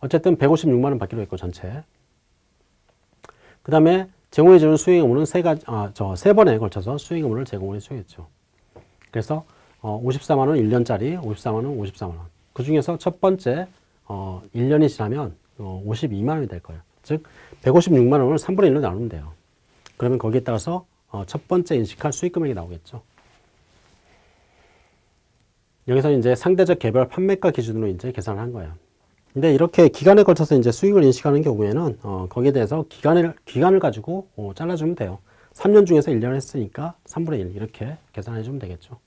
어쨌든 156만 원 받기로 했고 전체. 그 다음에 제공해 주는 수익 의무는 세 가지, 아, 저 세 번에 걸쳐서 수익 의무를 제공해 주겠죠. 그래서 어, 54만 원 1년짜리, 54만 원, 54만 원. 그 중에서 첫 번째 어, 1년이 지나면 어, 52만 원이 될 거예요. 즉 156만 원을 3분의 1로 나누면 돼요. 그러면 거기에 따라서 어, 첫 번째 인식할 수익 금액이 나오겠죠. 여기서 이제 상대적 개별 판매가 기준으로 이제 계산을 한 거예요. 근데 이렇게 기간에 걸쳐서 이제 수익을 인식하는 경우에는 어, 거기에 대해서 기간을 기간을 가지고 어, 잘라주면 돼요. 3년 중에서 1년 했으니까 3분의 1 이렇게 계산해 주면 되겠죠.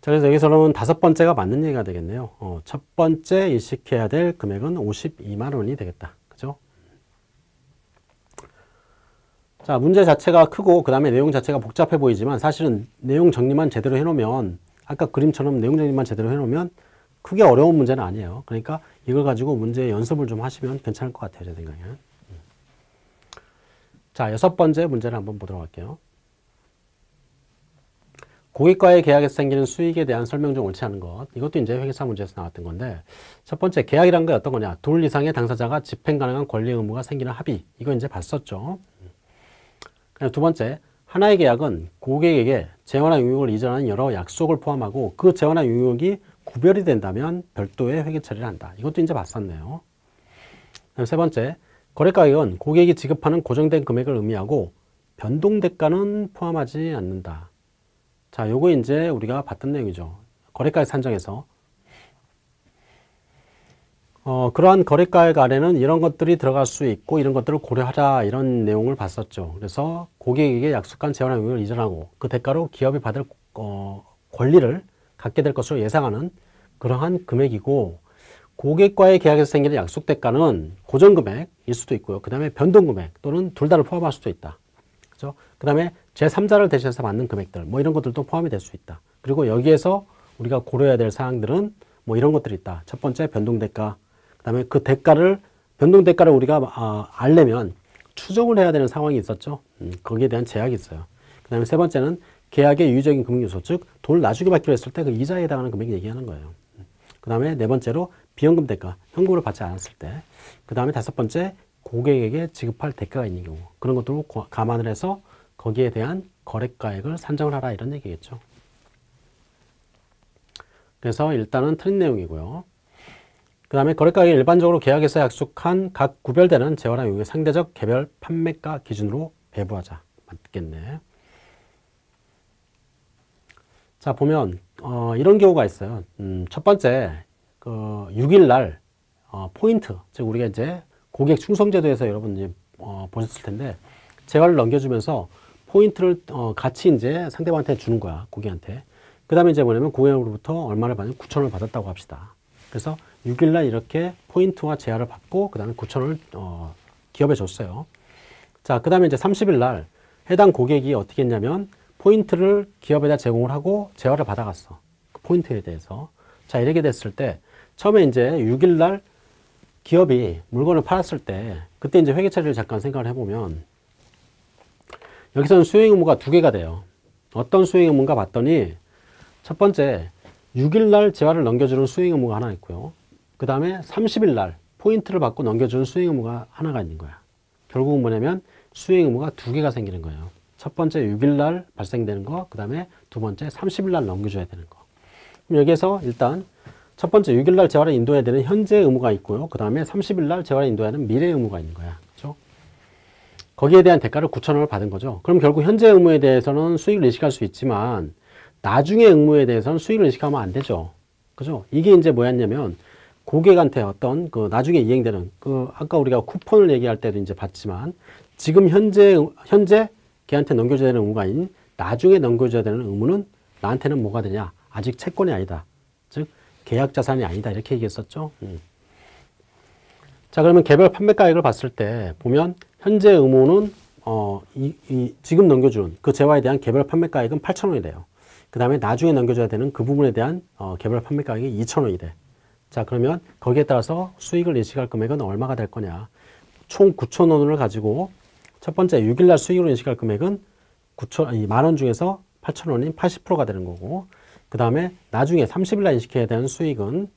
자, 그래서 여기서는 다섯 번째가 맞는 얘기가 되겠네요. 어, 첫 번째 인식해야 될 금액은 52만 원이 되겠다. 그죠? 자, 문제 자체가 크고 그 다음에 내용 자체가 복잡해 보이지만 사실은 내용 정리만 제대로 해놓으면 아까 그림처럼 내용 정리만 제대로 해놓으면 크게 어려운 문제는 아니에요. 그러니까 이걸 가지고 문제 연습을 좀 하시면 괜찮을 것 같아요. 제 생각에는. 자, 여섯 번째 문제를 한번 보도록 할게요. 고객과의 계약에서 생기는 수익에 대한 설명 중 옳지 않은 것. 이것도 이제 회계사 문제에서 나왔던 건데, 첫 번째, 계약이란 게 어떤 거냐. 둘 이상의 당사자가 집행 가능한 권리 의무가 생기는 합의. 이거 이제 봤었죠. 두 번째, 하나의 계약은 고객에게 재원화 용역을 이전하는 여러 약속을 포함하고 그 재원화 용역이 구별이 된다면 별도의 회계 처리를 한다. 이것도 이제 봤었네요. 세 번째, 거래 가격은 고객이 지급하는 고정된 금액을 의미하고 변동 대가는 포함하지 않는다. 자, 요거 이제 우리가 봤던 내용이죠. 거래가액 산정에서 어, 그러한 거래가액 아래는 이런 것들이 들어갈 수 있고 이런 것들을 고려하라 이런 내용을 봤었죠. 그래서 고객에게 약속한 재원 항목을 이전하고 그 대가로 기업이 받을 어, 권리를 갖게 될 것으로 예상하는 그러한 금액이고 고객과의 계약에서 생기는 약속 대가는 고정 금액일 수도 있고요. 그 다음에 변동 금액 또는 둘 다를 포함할 수도 있다. 그죠? 그 다음에 제3자를 대신해서 받는 금액들, 뭐 이런 것들도 포함이 될 수 있다. 그리고 여기에서 우리가 고려해야 될 사항들은 뭐 이런 것들이 있다. 첫 번째 변동 대가, 그 다음에 그 대가를, 변동 대가를 우리가 아, 알려면 추정을 해야 되는 상황이 있었죠. 음, 거기에 대한 제약이 있어요. 그 다음에 세 번째는 계약의 유의적인 금융 요소, 즉 돈을 나중에 받기로 했을 때 그 이자에 해당하는 금액 얘기하는 거예요. 그 다음에 네 번째로 비연금 대가, 현금으로 받지 않았을 때. 그 다음에 다섯 번째 고객에게 지급할 대가가 있는 경우. 그런 것들을 감안을 해서 거기에 대한 거래가액을 산정을 하라 이런 얘기겠죠. 그래서 일단은 틀린 내용이고요. 그 다음에 거래가액이 일반적으로 계약에서 약속한 각 구별되는 재화랑 용의 상대적 개별 판매가 기준으로 배부하자. 맞겠네. 자 보면 어, 이런 경우가 있어요. 음, 첫 번째 그 6일날 어, 포인트 즉 우리가 이제 고객 충성제도에서 여러분 어, 보셨을 텐데 재화를 넘겨주면서 포인트를 어, 같이 이제 상대방한테 주는 거야 고객한테. 그 다음에 이제 뭐냐면 고객으로부터 얼마를 받는 9천원을 받았다고 합시다. 그래서 6일날 이렇게 포인트와 재화를 받고 그 다음에 9천원을 어, 기업에 줬어요. 자그 다음에 이제 30일날 해당 고객이 어떻게 했냐면 포인트를 기업에다 제공을 하고 재화를 받아갔어 그 포인트에 대해서 자 이렇게 됐을 때 처음에 이제 6일날 기업이 물건을 팔았을 때 그때 이제 회계 처리를 잠깐 생각을 해보면 여기서는 수행 의무가 두 개가 돼요. 어떤 수행 의무인가 봤더니 첫 번째 6일날 재화를 넘겨주는 수행 의무가 하나 있고요. 그 다음에 30일날 포인트를 받고 넘겨주는 수행 의무가 하나가 있는 거야. 결국은 뭐냐면 수행 의무가 두 개가 생기는 거예요. 첫 번째 6일 날 발생되는 거, 그 다음에 두 번째 30일 날 넘겨줘야 되는 거. 그럼 여기에서 일단 첫 번째 6일 날 재활을 인도해야 되는 현재 의무가 있고요. 그 다음에 30일 날 재활을 인도해야 하는 미래 의무가 있는 거야. 그렇죠? 거기에 대한 대가를 9천원을 받은 거죠. 그럼 결국 현재 의무에 대해서는 수익을 인식할 수 있지만 나중에 의무에 대해서는 수익을 인식하면 안 되죠. 그죠? 이게 이제 뭐였냐면 고객한테 어떤 그 나중에 이행되는 그 아까 우리가 쿠폰을 얘기할 때도 이제 봤지만 지금 현재 현재 걔한테 넘겨줘야 되는 의무가 아닌 나중에 넘겨줘야 되는 의무는 나한테는 뭐가 되냐? 아직 채권이 아니다. 즉 계약 자산이 아니다. 이렇게 얘기했었죠. 음. 자 그러면 개별 판매가액을 봤을 때 보면 현재 의무는 어, 이, 이 지금 넘겨준 그 재화에 대한 개별 판매가액은 8천원이 돼요. 그 다음에 나중에 넘겨줘야 되는 그 부분에 대한 어, 개별 판매가액이 2천원이 돼. 자 그러면 거기에 따라서 수익을 인식할 금액은 얼마가 될 거냐. 총 9천원을 가지고 첫 번째 6일날 수익으로 인식할 금액은 9천, 만원 중에서 8천원인 80%가 되는 거고 그 다음에 나중에 30일날 인식해야 되는 수익은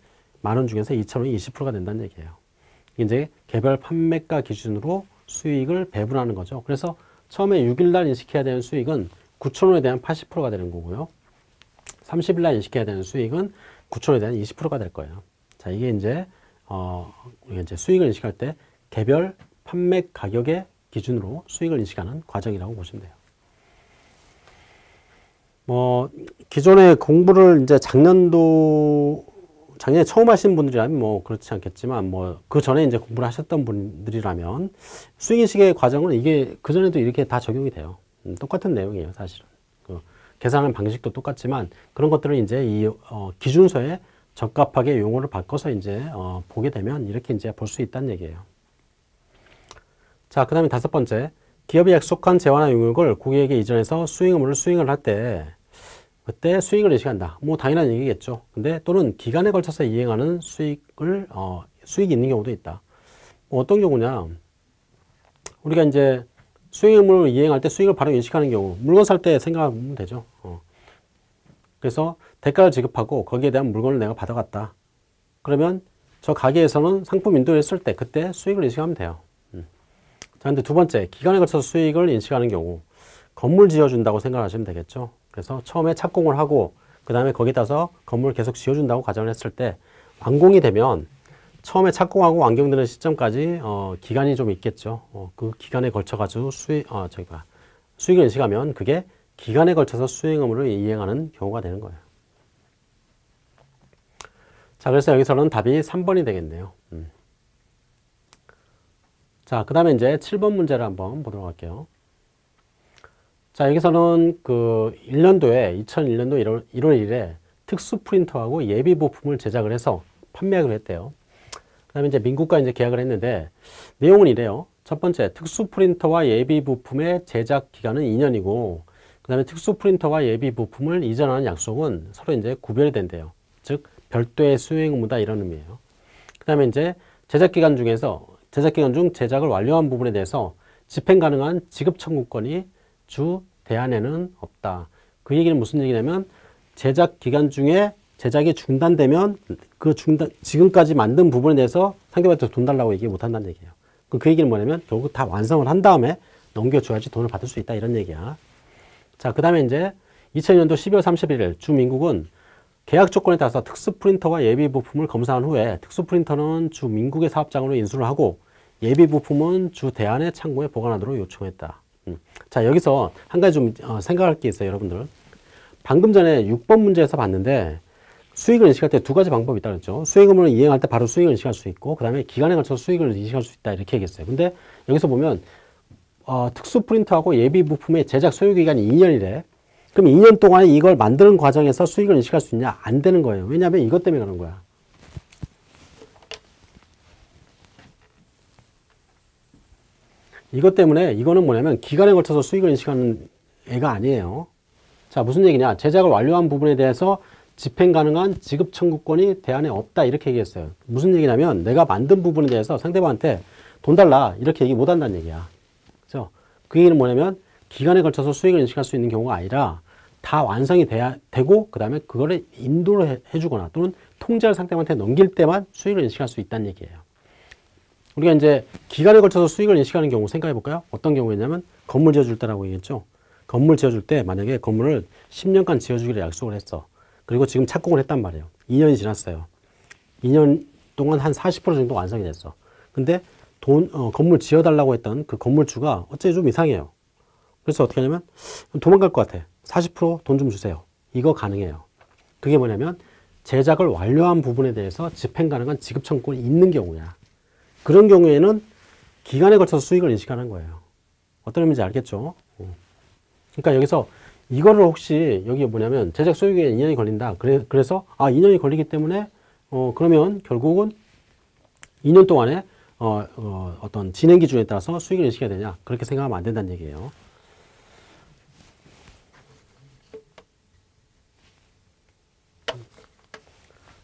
만원 중에서 2천원이 20%가 된다는 얘기예요. 이제 개별 판매가 기준으로 수익을 배분하는 거죠. 그래서 처음에 6일날 인식해야 되는 수익은 9천원에 대한 80%가 되는 거고요. 30일날 인식해야 되는 수익은 9천원에 대한 20%가 될 거예요. 자, 이게 이제, 어, 이제 수익을 인식할 때 개별 판매 가격의 기준으로 수익을 인식하는 과정이라고 보시면 돼요. 뭐, 기존에 공부를 이제 작년도 작년에 처음 하신 분들이라면 뭐 그렇지 않겠지만 뭐 그 전에 이제 공부를 하셨던 분들이라면 수익 인식의 과정은 이게 그 전에도 이렇게 다 적용이 돼요. 음, 똑같은 내용이에요, 사실은. 그 계산하는 방식도 똑같지만 그런 것들을 이제 이 어, 기준서에 적합하게 용어를 바꿔서 이제 어, 보게 되면 이렇게 이제 볼 수 있다는 얘기예요. 자, 그 다음에 다섯 번째. 기업이 약속한 재화나 용역을 고객에게 이전해서 수익 의무를 수행을 할 때 그때 수익을 인식한다. 뭐 당연한 얘기겠죠. 근데 또는 기간에 걸쳐서 이행하는 수익을 어, 수익이 있는 경우도 있다. 뭐 어떤 경우냐? 우리가 이제 수익 의무를 이행할 때 수익을 바로 인식하는 경우 물건 살 때 생각하면 되죠. 어. 그래서 대가를 지급하고 거기에 대한 물건을 내가 받아갔다. 그러면 저 가게에서는 상품 인도했을 때 그때 수익을 인식하면 돼요. 음. 자, 근데 두 번째, 기간에 걸쳐서 수익을 인식하는 경우 건물 지어준다고 생각하시면 되겠죠. 그래서 처음에 착공을 하고 그 다음에 거기다서 건물을 계속 지어준다고 가정을 했을 때 완공이 되면 처음에 착공하고 완공되는 시점까지 어, 기간이 좀 있겠죠. 어, 그 기간에 걸쳐가지고 수익, 어, 저기 봐. 수익을 인식하면 그게 기간에 걸쳐서 수익 의무를 이행하는 경우가 되는 거예요. 자, 그래서 여기서는 답이 3번이 되겠네요. 음. 자, 그 다음에 이제 7번 문제를 한번 보도록 할게요. 자, 여기서는 그 1년도에, 2001년도 1월, 1월 1일에 특수 프린터하고 예비 부품을 제작을 해서 판매하기로 했대요. 그 다음에 이제 민국과 이제 계약을 했는데 내용은 이래요. 첫 번째, 특수 프린터와 예비 부품의 제작 기간은 2년이고 그 다음에 특수 프린터와 예비 부품을 이전하는 약속은 서로 이제 구별이 된대요. 즉, 별도의 수행 의무다 이런 의미예요. 그 다음에 이제 제작 기간 중에서 제작 기간 중 제작을 완료한 부분에 대해서 집행 가능한 지급 청구권이 주 대안에는 없다. 그 얘기는 무슨 얘기냐면 제작 기간 중에 제작이 중단되면 그 중단 지금까지 만든 부분에 대해서 상대방한테 돈 달라고 얘기 못 한다는 얘기예요. 그, 그 얘기는 뭐냐면 결국 다 완성을 한 다음에 넘겨줘야지 돈을 받을 수 있다 이런 얘기야. 자, 그 다음에 이제 2000년도 12월 31일 주민국은 계약 조건에 따라서 특수 프린터와 예비 부품을 검사한 후에 특수 프린터는 주 민국의 사업장으로 인수를 하고 예비 부품은 주 대안의 창고에 보관하도록 요청했다. 음. 자 여기서 한 가지 좀 어, 생각할 게 있어요 여러분들 방금 전에 6번 문제에서 봤는데 수익을 인식할 때 두 가지 방법이 있다 그랬죠 수익 의무를 이행할 때 바로 수익을 인식할 수 있고 그 다음에 기간에 걸쳐서 수익을 인식할 수 있다 이렇게 얘기했어요 근데 여기서 보면 어, 특수 프린터하고 예비 부품의 제작 소요 기간이 2년이래 그럼 2년 동안에 이걸 만드는 과정에서 수익을 인식할 수 있냐? 안 되는 거예요. 왜냐하면 이것 때문에 그런 거야. 이것 때문에 이거는 뭐냐면 기간에 걸쳐서 수익을 인식하는 애가 아니에요. 자, 무슨 얘기냐? 제작을 완료한 부분에 대해서 집행 가능한 지급 청구권이 대안에 없다 이렇게 얘기했어요. 무슨 얘기냐면 내가 만든 부분에 대해서 상대방한테 돈 달라 이렇게 얘기 못 한다는 얘기야. 그죠? 그 얘기는 뭐냐면 기간에 걸쳐서 수익을 인식할 수 있는 경우가 아니라 다 완성이 돼야 되고 그 다음에 그거를 인도를 해, 해주거나 또는 통제할 상대방한테 넘길 때만 수익을 인식할 수 있다는 얘기예요. 우리가 이제 기간에 걸쳐서 수익을 인식하는 경우 생각해 볼까요? 어떤 경우였냐면 건물 지어줄 때라고 얘기했죠. 건물 지어줄 때 만약에 건물을 10년간 지어주기로 약속을 했어. 그리고 지금 착공을 했단 말이에요. 2년이 지났어요. 2년 동안 한 40% 정도 완성이 됐어. 근데 돈, 어, 건물 지어달라고 했던 그 건물주가 어째 좀 이상해요. 그래서 어떻게 하냐면 도망갈 것 같아. 40%돈 좀 주세요. 이거 가능해요. 그게 뭐냐면 제작을 완료한 부분에 대해서 집행 가능한 지급 청구권이 있는 경우야. 그런 경우에는 기간에 걸쳐서 수익을 인식하는 거예요. 어떤 의미인지 알겠죠? 어. 그러니까 여기서 이거를 혹시 여기 뭐냐면 제작 소유기에 2년이 걸린다. 그래, 그래서 아 2년이 걸리기 때문에 어 그러면 결국은 2년 동안에 어, 어, 어떤 진행 기준에 따라서 수익을 인식해야 되냐 그렇게 생각하면 안 된다는 얘기예요.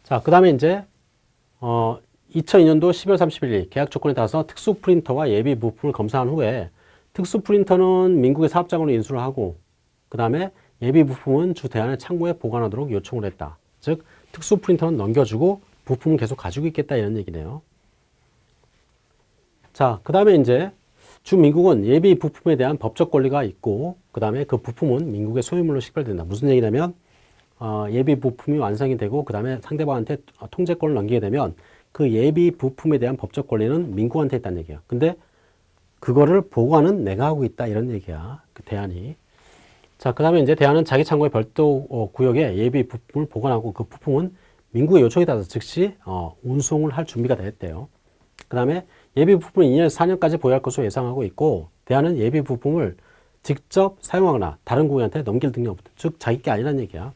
자, 그 다음에 이제, 어, 2002년도 12월 31일 계약 조건에 따라서 특수 프린터와 예비 부품을 검사한 후에 특수 프린터는 민국의 사업장으로 인수를 하고 그 다음에 예비 부품은 주 대안의 창고에 보관하도록 요청을 했다. 즉, 특수 프린터는 넘겨주고 부품은 계속 가지고 있겠다 이런 얘기네요. 자, 그 다음에 이제 주 민국은 예비 부품에 대한 법적 권리가 있고 그 다음에 그 부품은 민국의 소유물로 식별된다. 무슨 얘기냐면 어, 예비 부품이 완성이 되고 그 다음에 상대방한테 통제권을 넘기게 되면 그 예비 부품에 대한 법적 권리는 민국한테 있다는 얘기야. 근데 그거를 보관은 내가 하고 있다 이런 얘기야. 그 대안이. 자, 그 다음에 이제 대안은 자기 창고의 별도 어, 구역에 예비 부품을 보관하고 그 부품은 민국의 요청에 따라서 즉시 어, 운송을 할 준비가 됐대요. 그 다음에 예비 부품은 2년에서 4년까지 보유할 것으로 예상하고 있고 대안은 예비 부품을 직접 사용하거나 다른 고객한테 넘길 능력이 없다. 즉 자기 게 아니라는 얘기야.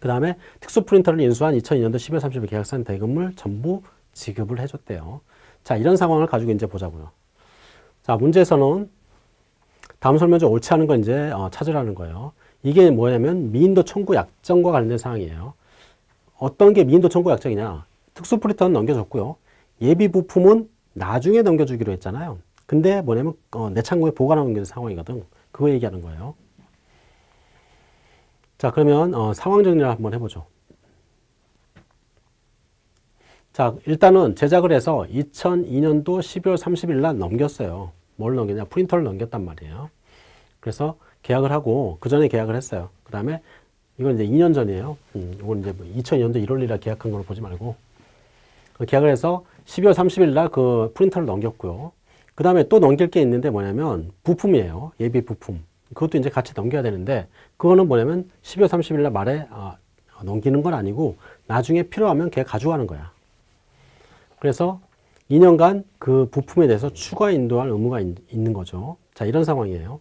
그 다음에 특수 프린터를 인수한 2002년도 12월 30일 계약상 대금을 전부 지급을 해줬대요. 자, 이런 상황을 가지고 이제 보자고요. 자, 문제에서는 다음 설명 중 옳지 않은 건 이제 어, 찾으라는 거예요. 이게 뭐냐면 미인도 청구 약정과 관련된 사항이에요. 어떤 게 미인도 청구 약정이냐? 특수 프린터는 넘겨줬고요. 예비 부품은 나중에 넘겨주기로 했잖아요. 근데 뭐냐면 어, 내 창고에 보관하고 있는 상황이거든. 그거 얘기하는 거예요. 자 그러면 어, 상황 정리를 한번 해보죠. 자 일단은 제작을 해서 2002년도 12월 30일 날 넘겼어요. 뭘 넘겼냐? 프린터를 넘겼단 말이에요. 그래서 계약을 하고 그 전에 계약을 했어요. 그 다음에 이건 이제 2년 전이에요. 음, 이건 이제 2002년도 1월 1일 계약한 걸 보지 말고 그 계약을 해서 12월 30일 날 그 프린터를 넘겼고요. 그 다음에 또 넘길 게 있는데 뭐냐면 부품이에요. 예비 부품. 그것도 이제 같이 넘겨야 되는데 그거는 뭐냐면 12월 30일 날 말에 아, 넘기는 건 아니고 나중에 필요하면 걔 가져가는 거야. 그래서 2년간 그 부품에 대해서 추가 인도할 의무가 있, 는 거죠. 자, 이런 상황이에요.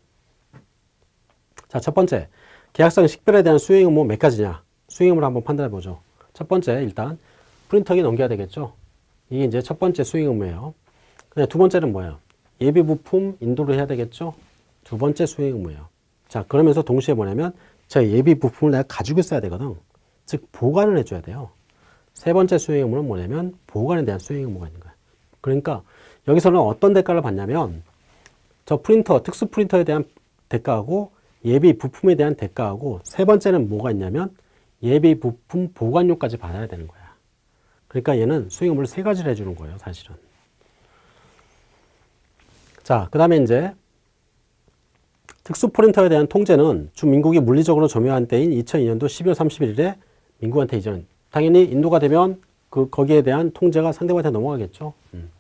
자, 첫 번째. 계약상 식별에 대한 수행 의무 몇 가지냐? 수행 의무를 한번 판단해 보죠. 첫 번째, 일단 프린터기 넘겨야 되겠죠. 이게 이제 첫 번째 수행 의무예요. 두 번째는 뭐예요? 예비 부품 인도를 해야 되겠죠. 두 번째 수행 의무예요. 자, 그러면서 동시에 뭐냐면 제 예비 부품을 내가 가지고 있어야 되거든. 즉 보관을 해줘야 돼요. 세 번째 수행 의무는 뭐냐면 보관에 대한 수행 의무가 있는 거야. 그러니까 여기서는 어떤 대가를 받냐면 저 프린터, 특수 프린터에 대한 대가하고 예비 부품에 대한 대가하고 세 번째는 뭐가 있냐면 예비 부품 보관료까지 받아야 되는 거야. 그러니까 얘는 수익 의무를 세 가지를 해주는 거예요, 사실은. 자, 그 다음에 이제 특수 프린터에 대한 통제는 주 민국이 물리적으로 점유한 때인 2002년도 12월 31일에 민국한테 이전. 당연히 인도가 되면 그 거기에 대한 통제가 상대방한테 넘어가겠죠. 음.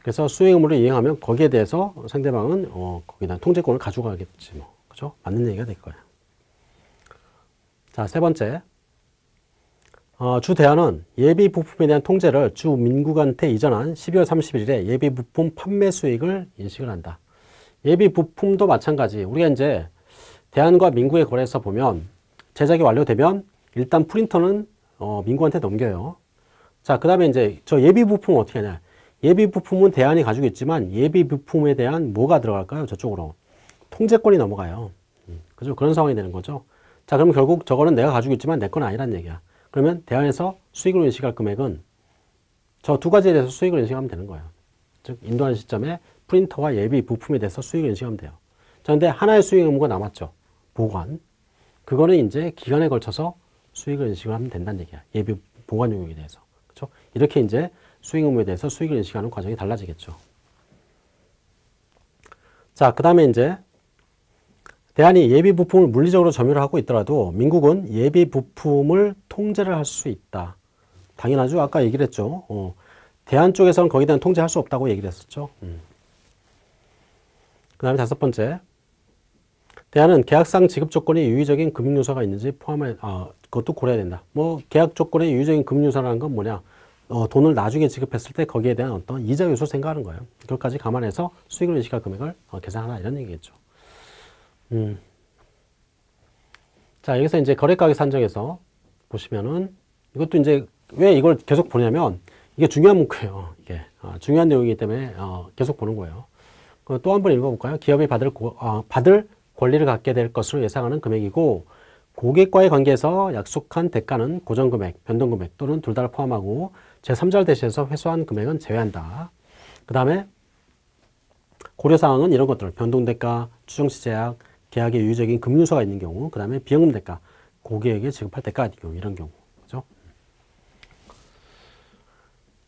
그래서 수행 의무를 이행하면 거기에 대해서 상대방은 어, 거기다 통제권을 가져가겠지 뭐. 그죠? 맞는 얘기가 될 거예요. 자, 세 번째. 어, 주 대안은 예비 부품에 대한 통제를 주 민국한테 이전한 12월 31일에 예비 부품 판매 수익을 인식을 한다. 예비 부품도 마찬가지. 우리가 이제 대안과 민국의 거래에서 보면 제작이 완료되면 일단 프린터는 어, 민국한테 넘겨요. 자, 그 다음에 이제 저 예비 부품은 어떻게 하냐. 예비 부품은 대안이 가지고 있지만 예비 부품에 대한 뭐가 들어갈까요? 저쪽으로. 통제권이 넘어가요. 음, 그죠? 그런 상황이 되는 거죠. 자, 그럼 결국 저거는 내가 가지고 있지만 내 건 아니란 얘기야. 그러면 대안에서 수익을 인식할 금액은 저 두 가지에 대해서 수익을 인식하면 되는 거예요. 즉, 인도하는 시점에 프린터와 예비 부품에 대해서 수익을 인식하면 돼요. 자, 근데 하나의 수익 의무가 남았죠. 보관. 그거는 이제 기간에 걸쳐서 수익을 인식을 하면 된다는 얘기야. 예비 보관 용역에 대해서. 그렇죠? 이렇게 이제 수익 의무에 대해서 수익을 인식하는 과정이 달라지겠죠. 자, 그 다음에 이제 대안이 예비 부품을 물리적으로 점유를 하고 있더라도 민국은 예비 부품을 통제를 할 수 있다. 당연하죠. 아까 얘기를 했죠. 어, 대안 쪽에서는 거기에 대한 통제할 수 없다고 얘기를 했었죠. 음. 그 다음에 다섯 번째. 대안은 계약상 지급 조건에 유의적인 금융 요소가 있는지 포함해, 아, 그것도 고려해야 된다. 뭐, 계약 조건에 유의적인 금융 요소라는 건 뭐냐? 어, 돈을 나중에 지급했을 때 거기에 대한 어떤 이자 요소 생각하는 거예요. 그것까지 감안해서 수익을 인식할 금액을 어, 계산하라 이런 얘기겠죠. 음. 자, 여기서 이제 거래가격 산정에서 보시면은 이것도 이제 왜 이걸 계속 보냐면 이게 중요한 문구예요. 이게 어, 중요한 내용이기 때문에 어, 계속 보는 거예요. 또 한 번 읽어볼까요? 기업이 받을 고, 어, 받을 권리를 갖게 될 것으로 예상하는 금액이고 고객과의 관계에서 약속한 대가는 고정금액, 변동금액 또는 둘 다를 포함하고 제3자를 대신해서 회수한 금액은 제외한다. 그 다음에 고려사항은 이런 것들, 변동대가, 추정시 제약, 계약에 유의적인 금융소가 있는 경우, 그 다음에 비용금 대가, 고객에게 지급할 경우, 이런 경우. 그죠?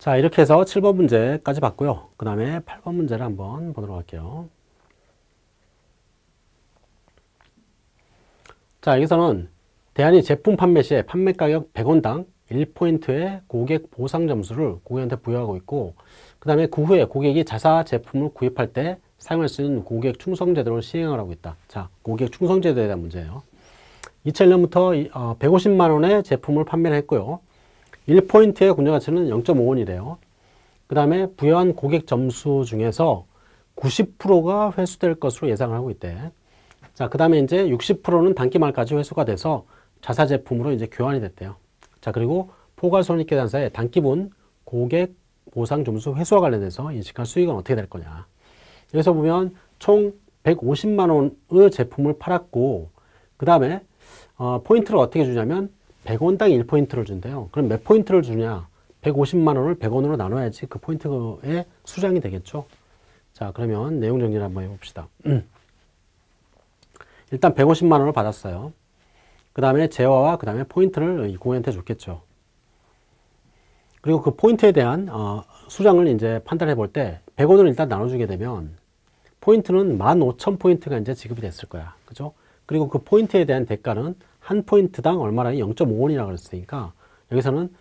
자, 이렇게 해서 7번 문제까지 봤고요. 그 다음에 8번 문제를 한번 보도록 할게요. 자, 여기서는 대안이 제품 판매 시에 판매 가격 100원당 1포인트의 고객 보상 점수를 고객한테 부여하고 있고 그 다음에 그 후에 고객이 자사 제품을 구입할 때 사용할 수 있는 고객 충성 제도를 시행을 하고 있다. 자, 고객 충성 제도에 대한 문제예요. 2001년부터 150만 어, 원의 제품을 판매를 했고요. 1포인트의 공정 가치는 0.5원이래요. 그 다음에 부여한 고객 점수 중에서 90%가 회수될 것으로 예상을 하고 있대. 자, 그 다음에 이제 60%는 단기 말까지 회수가 돼서 자사 제품으로 이제 교환이 됐대요. 자, 그리고 포괄손익계산서의 단기분 고객 보상 점수 회수와 관련해서 인식한 수익은 어떻게 될 거냐. 여기서 보면 총 150만 원의 제품을 팔았고 그 다음에 어, 포인트를 어떻게 주냐면 100원당 1포인트를 준대요. 그럼 몇 포인트를 주냐? 150만 원을 100원으로 나눠야지 그 포인트의 수량이 되겠죠. 자 그러면 내용 정리를 한번 해봅시다. 일단 150만 원을 받았어요. 그 다음에 재화와 그 다음에 포인트를 이 고객한테 줬겠죠. 그리고 그 포인트에 대한 어, 수량을 이제 판단해 볼 때 100원을 일단 나눠주게 되면 포인트는 15,000포인트가 이제 지급이 됐을 거야. 그죠? 그리고 그 포인트에 대한 대가는 한 포인트당 얼마나 0.5원이라고 그랬으니까 여기서는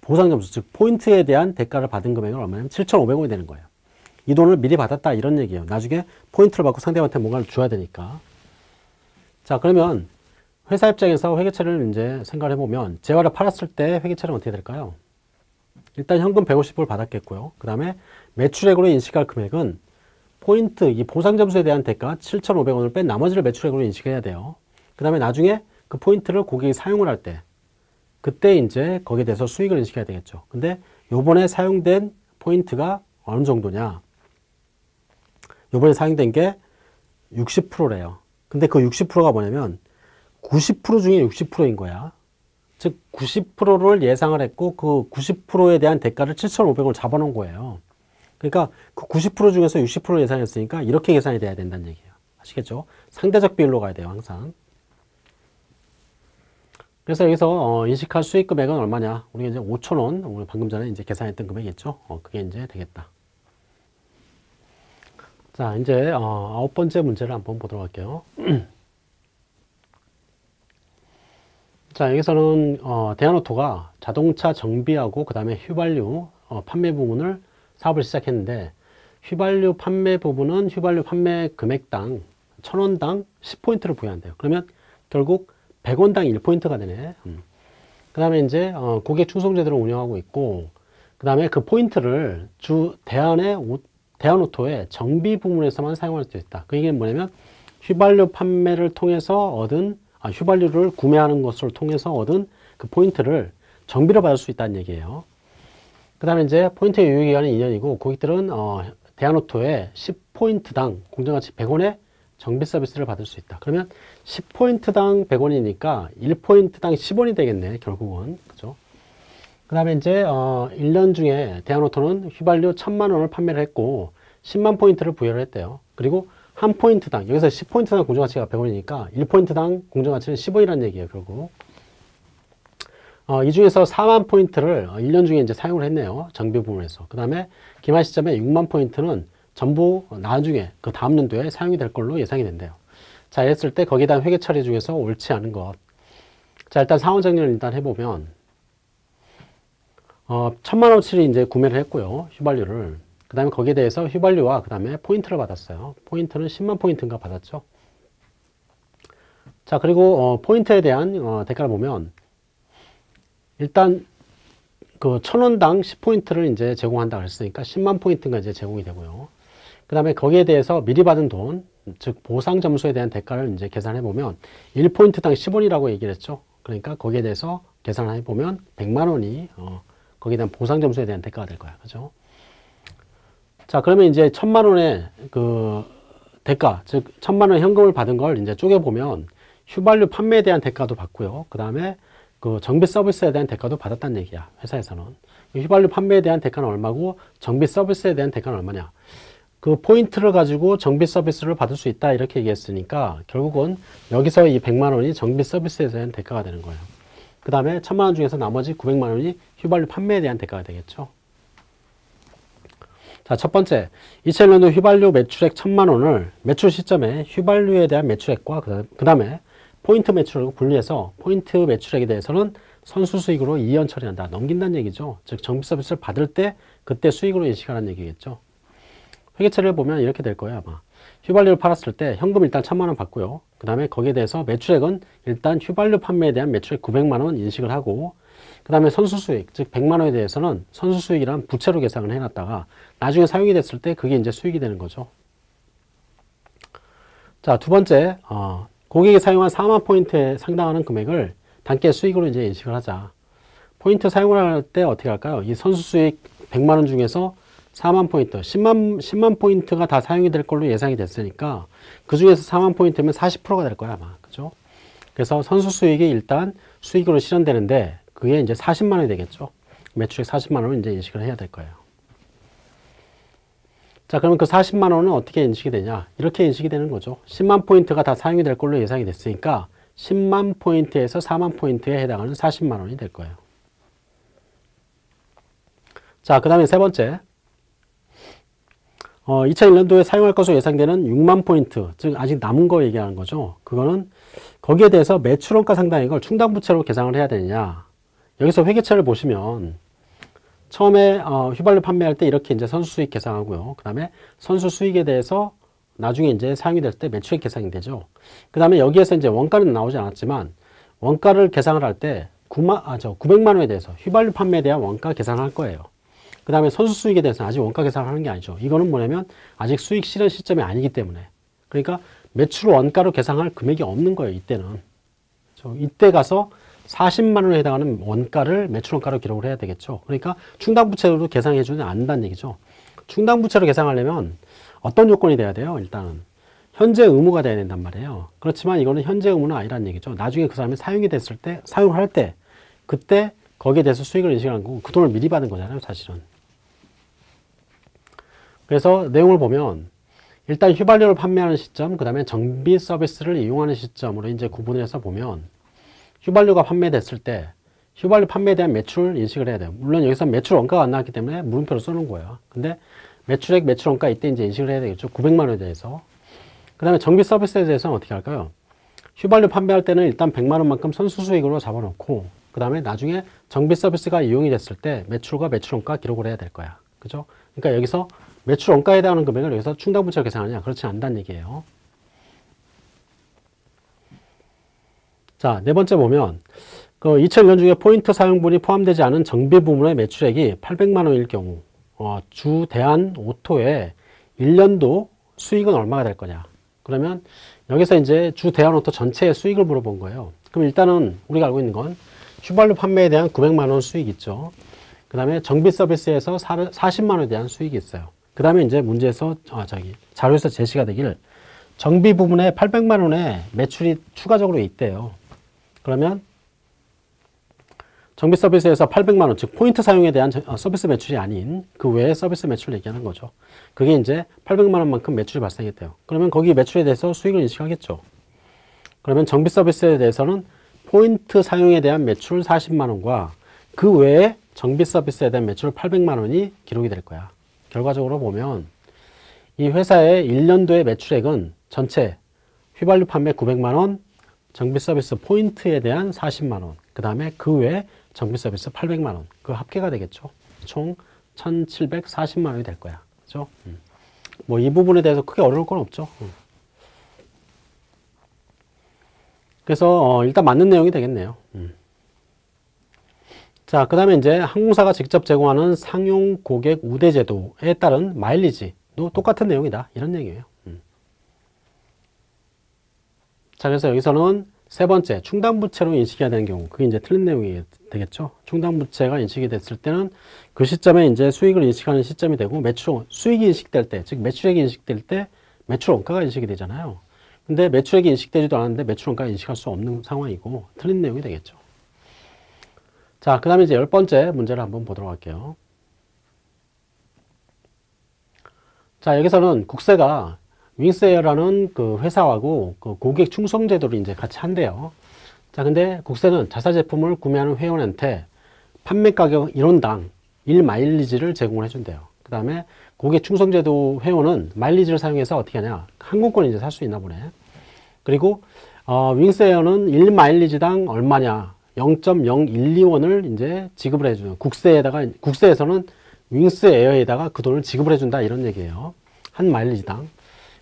보상점수, 즉 포인트에 대한 대가를 받은 금액은 얼마냐면 7,500원이 되는 거예요. 이 돈을 미리 받았다 이런 얘기예요. 나중에 포인트를 받고 상대방한테 뭔가를 줘야 되니까. 자 그러면 회사 입장에서 회계처리를 이제 생각을 해보면 재화를 팔았을 때 회계처리는 어떻게 될까요? 일단 현금 150불 받았겠고요. 그 다음에 매출액으로 인식할 금액은 포인트, 이 보상점수에 대한 대가 7,500원을 뺀 나머지를 매출액으로 인식해야 돼요. 그 다음에 나중에 그 포인트를 고객이 사용을 할 때, 그때 이제 거기에 대해서 수익을 인식해야 되겠죠. 근데 요번에 사용된 포인트가 어느 정도냐? 요번에 사용된 게 60%래요. 근데 그 60%가 뭐냐면 90% 중에 60%인 거야. 즉 90%를 예상을 했고 그 90%에 대한 대가를 7,500원 잡아놓은 거예요. 그러니까 그 90% 중에서 60% 예상했으니까 이렇게 계산이 돼야 된다는 얘기예요. 아시겠죠? 상대적 비율로 가야 돼요, 항상. 그래서 여기서 어, 인식할 수익 금액은 얼마냐? 우리가 이제 5,000원, 우리 방금 전에 이제 계산했던 금액이겠죠? 어, 그게 이제 되겠다. 자, 이제 어, 아홉 번째 문제를 한번 보도록 할게요. 자, 여기서는 어, 대한오토가 자동차 정비하고 그 다음에 휘발유 어, 판매 부분을 사업을 시작했는데 휘발유 판매 부분은 휘발유 판매 금액당 천원당 10포인트를 부여한대요. 그러면 결국 100원당 1포인트가 되네. 음. 그 다음에 이제 어, 고객 충송 제도를 운영하고 있고 그 다음에 그 포인트를 주 대한의 대한오토의 정비 부문에서만 사용할 수 있다. 그 얘기는 뭐냐면 휘발유 판매를 통해서 얻은 아, 휘발유를 구매하는 것을 통해서 얻은 그 포인트를 정비를 받을 수 있다는 얘기예요. 그 다음에 이제 포인트 유효기간은 2년이고 고객들은 어, 대한오토에 10포인트당 공정가치 100원의 정비 서비스를 받을 수 있다. 그러면 10포인트당 100원이니까 1포인트당 10원이 되겠네, 결국은. 그죠? 그 다음에 이제, 어, 1년 중에 대한오토는 휘발유 1000만 원을 판매를 했고, 10만 포인트를 부여를 했대요. 그리고 한 포인트당, 여기서 10포인트당 공정가치가 100원이니까 1포인트당 공정가치는 10원이라는 얘기예요, 결국. 어, 이 중에서 4만 포인트를 1년 중에 이제 사용을 했네요. 정비 부분에서. 그 다음에 기말 시점에 6만 포인트는 전부 나중에 그 다음 연도에 사용이 될 걸로 예상이 된대요. 자, 이랬을 때 거기에 대한 회계 처리 중에서 옳지 않은 것. 자, 일단 상호 정리를 일단 해보면, 어, 천만 원치를 이제 구매를 했고요. 휘발유를. 그 다음에 거기에 대해서 휘발유와 그 다음에 포인트를 받았어요. 포인트는 10만 포인트인가 받았죠. 자, 그리고 어, 포인트에 대한 어, 대가를 보면 일단 그 천원당 10포인트를 이제 제공한다 그랬으니까 10만 포인트가 이제 제공이 되고요. 그 다음에 거기에 대해서 미리 받은 돈, 즉 보상 점수에 대한 대가를 이제 계산해 보면 1포인트당 10원이라고 얘기를 했죠. 그러니까 거기에 대해서 계산을 해 보면 100만 원이 어, 거기에 대한 보상 점수에 대한 대가가 될 거야. 그죠? 자, 그러면 이제 천만 원의 그 대가, 즉 천만 원 현금을 받은 걸 이제 쪼개 보면 휘발유 판매에 대한 대가도 받고요. 그 다음에 그 정비 서비스에 대한 대가도 받았다는 얘기야. 회사에서는. 휘발유 판매에 대한 대가는 얼마고 정비 서비스에 대한 대가는 얼마냐. 그 포인트를 가지고 정비 서비스를 받을 수 있다 이렇게 얘기했으니까 결국은 여기서 이 100만 원이 정비 서비스에 대한 대가가 되는 거예요. 그 다음에 1000만 원 중에서 나머지 900만 원이 휘발유 판매에 대한 대가가 되겠죠. 자, 첫 번째, 2001년도 휘발유 매출액 1000만 원을 매출 시점에 휘발유에 대한 매출액과 그 다음에 포인트 매출액을 분리해서 포인트 매출액에 대해서는 선수 수익으로 이연 처리한다. 넘긴다는 얘기죠. 즉 정비 서비스를 받을 때 그때 수익으로 인식하라는 얘기겠죠. 회계처리를 보면 이렇게 될 거예요. 아마. 휘발유를 팔았을 때 현금 일단 천만 원 받고요. 그 다음에 거기에 대해서 매출액은 일단 휘발유 판매에 대한 매출액 900만 원 인식을 하고 그 다음에 선수 수익, 즉 100만 원에 대해서는 선수 수익이란 부채로 계산을 해놨다가 나중에 사용이 됐을 때 그게 이제 수익이 되는 거죠. 자, 두 번째, 어, 고객이 사용한 4만 포인트에 상당하는 금액을 당기 수익으로 이제 인식을 하자. 포인트 사용을 할 때 어떻게 할까요? 이 선수 수익 100만 원 중에서 4만 포인트, 10만, 10만 포인트가 다 사용이 될 걸로 예상이 됐으니까 그 중에서 4만 포인트면 40%가 될 거야, 아마. 그죠? 그래서 선수 수익이 일단 수익으로 실현되는데 그게 이제 40만 원이 되겠죠. 매출액 40만 원을 이제 인식을 해야 될 거예요. 자, 그러면 그 40만 원은 어떻게 인식이 되냐? 이렇게 인식이 되는 거죠. 10만 포인트가 다 사용이 될 걸로 예상이 됐으니까 10만 포인트에서 4만 포인트에 해당하는 40만 원이 될 거예요. 자, 그 다음에 세 번째. 어, 2001년도에 사용할 것으로 예상되는 6만 포인트, 즉 아직 남은 거 얘기하는 거죠. 그거는 거기에 대해서 매출원가 상당의 걸 충당부채로 계상을 해야 되느냐. 여기서 회계처를 보시면 처음에 어, 휘발유 판매할 때 이렇게 이제 선수 수익 계상하고요. 그 다음에 선수 수익에 대해서 나중에 이제 사용이 될 때 매출액 계상이 되죠. 그 다음에 여기에서 이제 원가는 나오지 않았지만 원가를 계상을 할 때 9만, 아, 저 900만 원에 대해서 휘발유 판매에 대한 원가 계산을 할 거예요. 그 다음에 선수 수익에 대해서는 아직 원가 계산을 하는 게 아니죠. 이거는 뭐냐면 아직 수익 실현 시점이 아니기 때문에. 그러니까 매출 원가로 계산할 금액이 없는 거예요. 이때는. 저 이때 가서 40만 원에 해당하는 원가를 매출 원가로 기록을 해야 되겠죠. 그러니까 충당부채로 계산해 주지 않는다는 얘기죠. 충당부채로 계산하려면 어떤 요건이 돼야 돼요? 일단은 현재 의무가 돼야 된단 말이에요. 그렇지만 이거는 현재 의무는 아니란 얘기죠. 나중에 그 사람이 사용이 됐을 때, 사용할 때, 그때 거기에 대해서 수익을 인식하는 거고 그 돈을 미리 받은 거잖아요. 사실은. 그래서 내용을 보면 일단 휘발유를 판매하는 시점, 그 다음에 정비 서비스를 이용하는 시점으로 이제 구분을 해서 보면 휘발유가 판매됐을 때 휘발유 판매에 대한 매출 인식을 해야 돼요. 물론 여기서 매출 원가가 안 나왔기 때문에 물음표를 써놓은 거예요. 근데 매출액, 매출 원가 이때 이제 인식을 해야 되겠죠. 900만 원에 대해서. 그 다음에 정비 서비스에 대해서는 어떻게 할까요? 휘발유 판매할 때는 일단 100만 원만큼 선수 수익으로 잡아놓고 그 다음에 나중에 정비 서비스가 이용이 됐을 때 매출과 매출 원가 기록을 해야 될 거야. 그죠? 그러니까 여기서 매출 원가에 해당하는 금액을 여기서 충당부채로 계산하냐? 그렇지 않다는 얘기예요. 자, 네 번째 보면 그 2001년 중에 포인트 사용분이 포함되지 않은 정비 부문의 매출액이 800만 원일 경우 어, 주 대한 오토의 1년도 수익은 얼마가 될 거냐? 그러면 여기서 이제 주 대한 오토 전체의 수익을 물어본 거예요. 그럼 일단은 우리가 알고 있는 건 휘발유 판매에 대한 900만 원 수익 있죠. 그 다음에 정비 서비스에서 40만 원에 대한 수익이 있어요. 그 다음에 이제 문제에서 아, 저기 자료에서 제시가 되길 정비 부분에 800만 원의 매출이 추가적으로 있대요. 그러면 정비 서비스에서 800만 원, 즉 포인트 사용에 대한 어, 서비스 매출이 아닌 그 외의 서비스 매출을 얘기하는 거죠. 그게 이제 800만 원만큼 매출이 발생했대요. 그러면 거기 매출에 대해서 수익을 인식하겠죠. 그러면 정비 서비스에 대해서는 포인트 사용에 대한 매출 40만 원과 그 외에 정비 서비스에 대한 매출 800만 원이 기록이 될 거야. 결과적으로 보면 이 회사의 1년도의 매출액은 전체 휘발유 판매 900만 원, 정비 서비스 포인트에 대한 40만 원, 그 다음에 그 외에 정비 서비스 800만 원, 그 합계가 되겠죠. 총 1740만 원이 될 거야. 그죠? 음. 뭐 이 부분에 대해서 크게 어려울 건 없죠. 음. 그래서 어, 일단 맞는 내용이 되겠네요. 음. 자, 그 다음에 이제 항공사가 직접 제공하는 상용 고객 우대 제도에 따른 마일리지도 똑같은 내용이다. 이런 얘기예요. 음. 자, 그래서 여기서는 세 번째, 충당부채로 인식해야 되는 경우, 그게 이제 틀린 내용이 되겠죠. 충당부채가 인식이 됐을 때는 그 시점에 이제 수익을 인식하는 시점이 되고, 매출, 수익이 인식될 때, 즉 매출액이 인식될 때 매출 원가가 인식이 되잖아요. 근데 매출액이 인식되지도 않았는데 매출 원가가 인식할 수 없는 상황이고, 틀린 내용이 되겠죠. 자, 그 다음에 이제 열 번째 문제를 한번 보도록 할게요. 자, 여기서는 국세가 윙스에어라는 그 회사하고 그 고객 충성 제도를 이제 같이 한대요. 자, 근데 국세는 자사 제품을 구매하는 회원한테 판매 가격 1원당 1마일리지를 제공을 해준대요. 그 다음에 고객 충성 제도 회원은 마일리지를 사용해서 어떻게 하냐. 항공권 이제 살 수 있나 보네. 그리고 어, 윙스에어는 1마일리지당 얼마냐. 0.012원을 이제 지급을 해주는 국세에다가 국세에서는 윙스 에어에다가 그 돈을 지급을 해준다 이런 얘기예요. 한 마일리지당.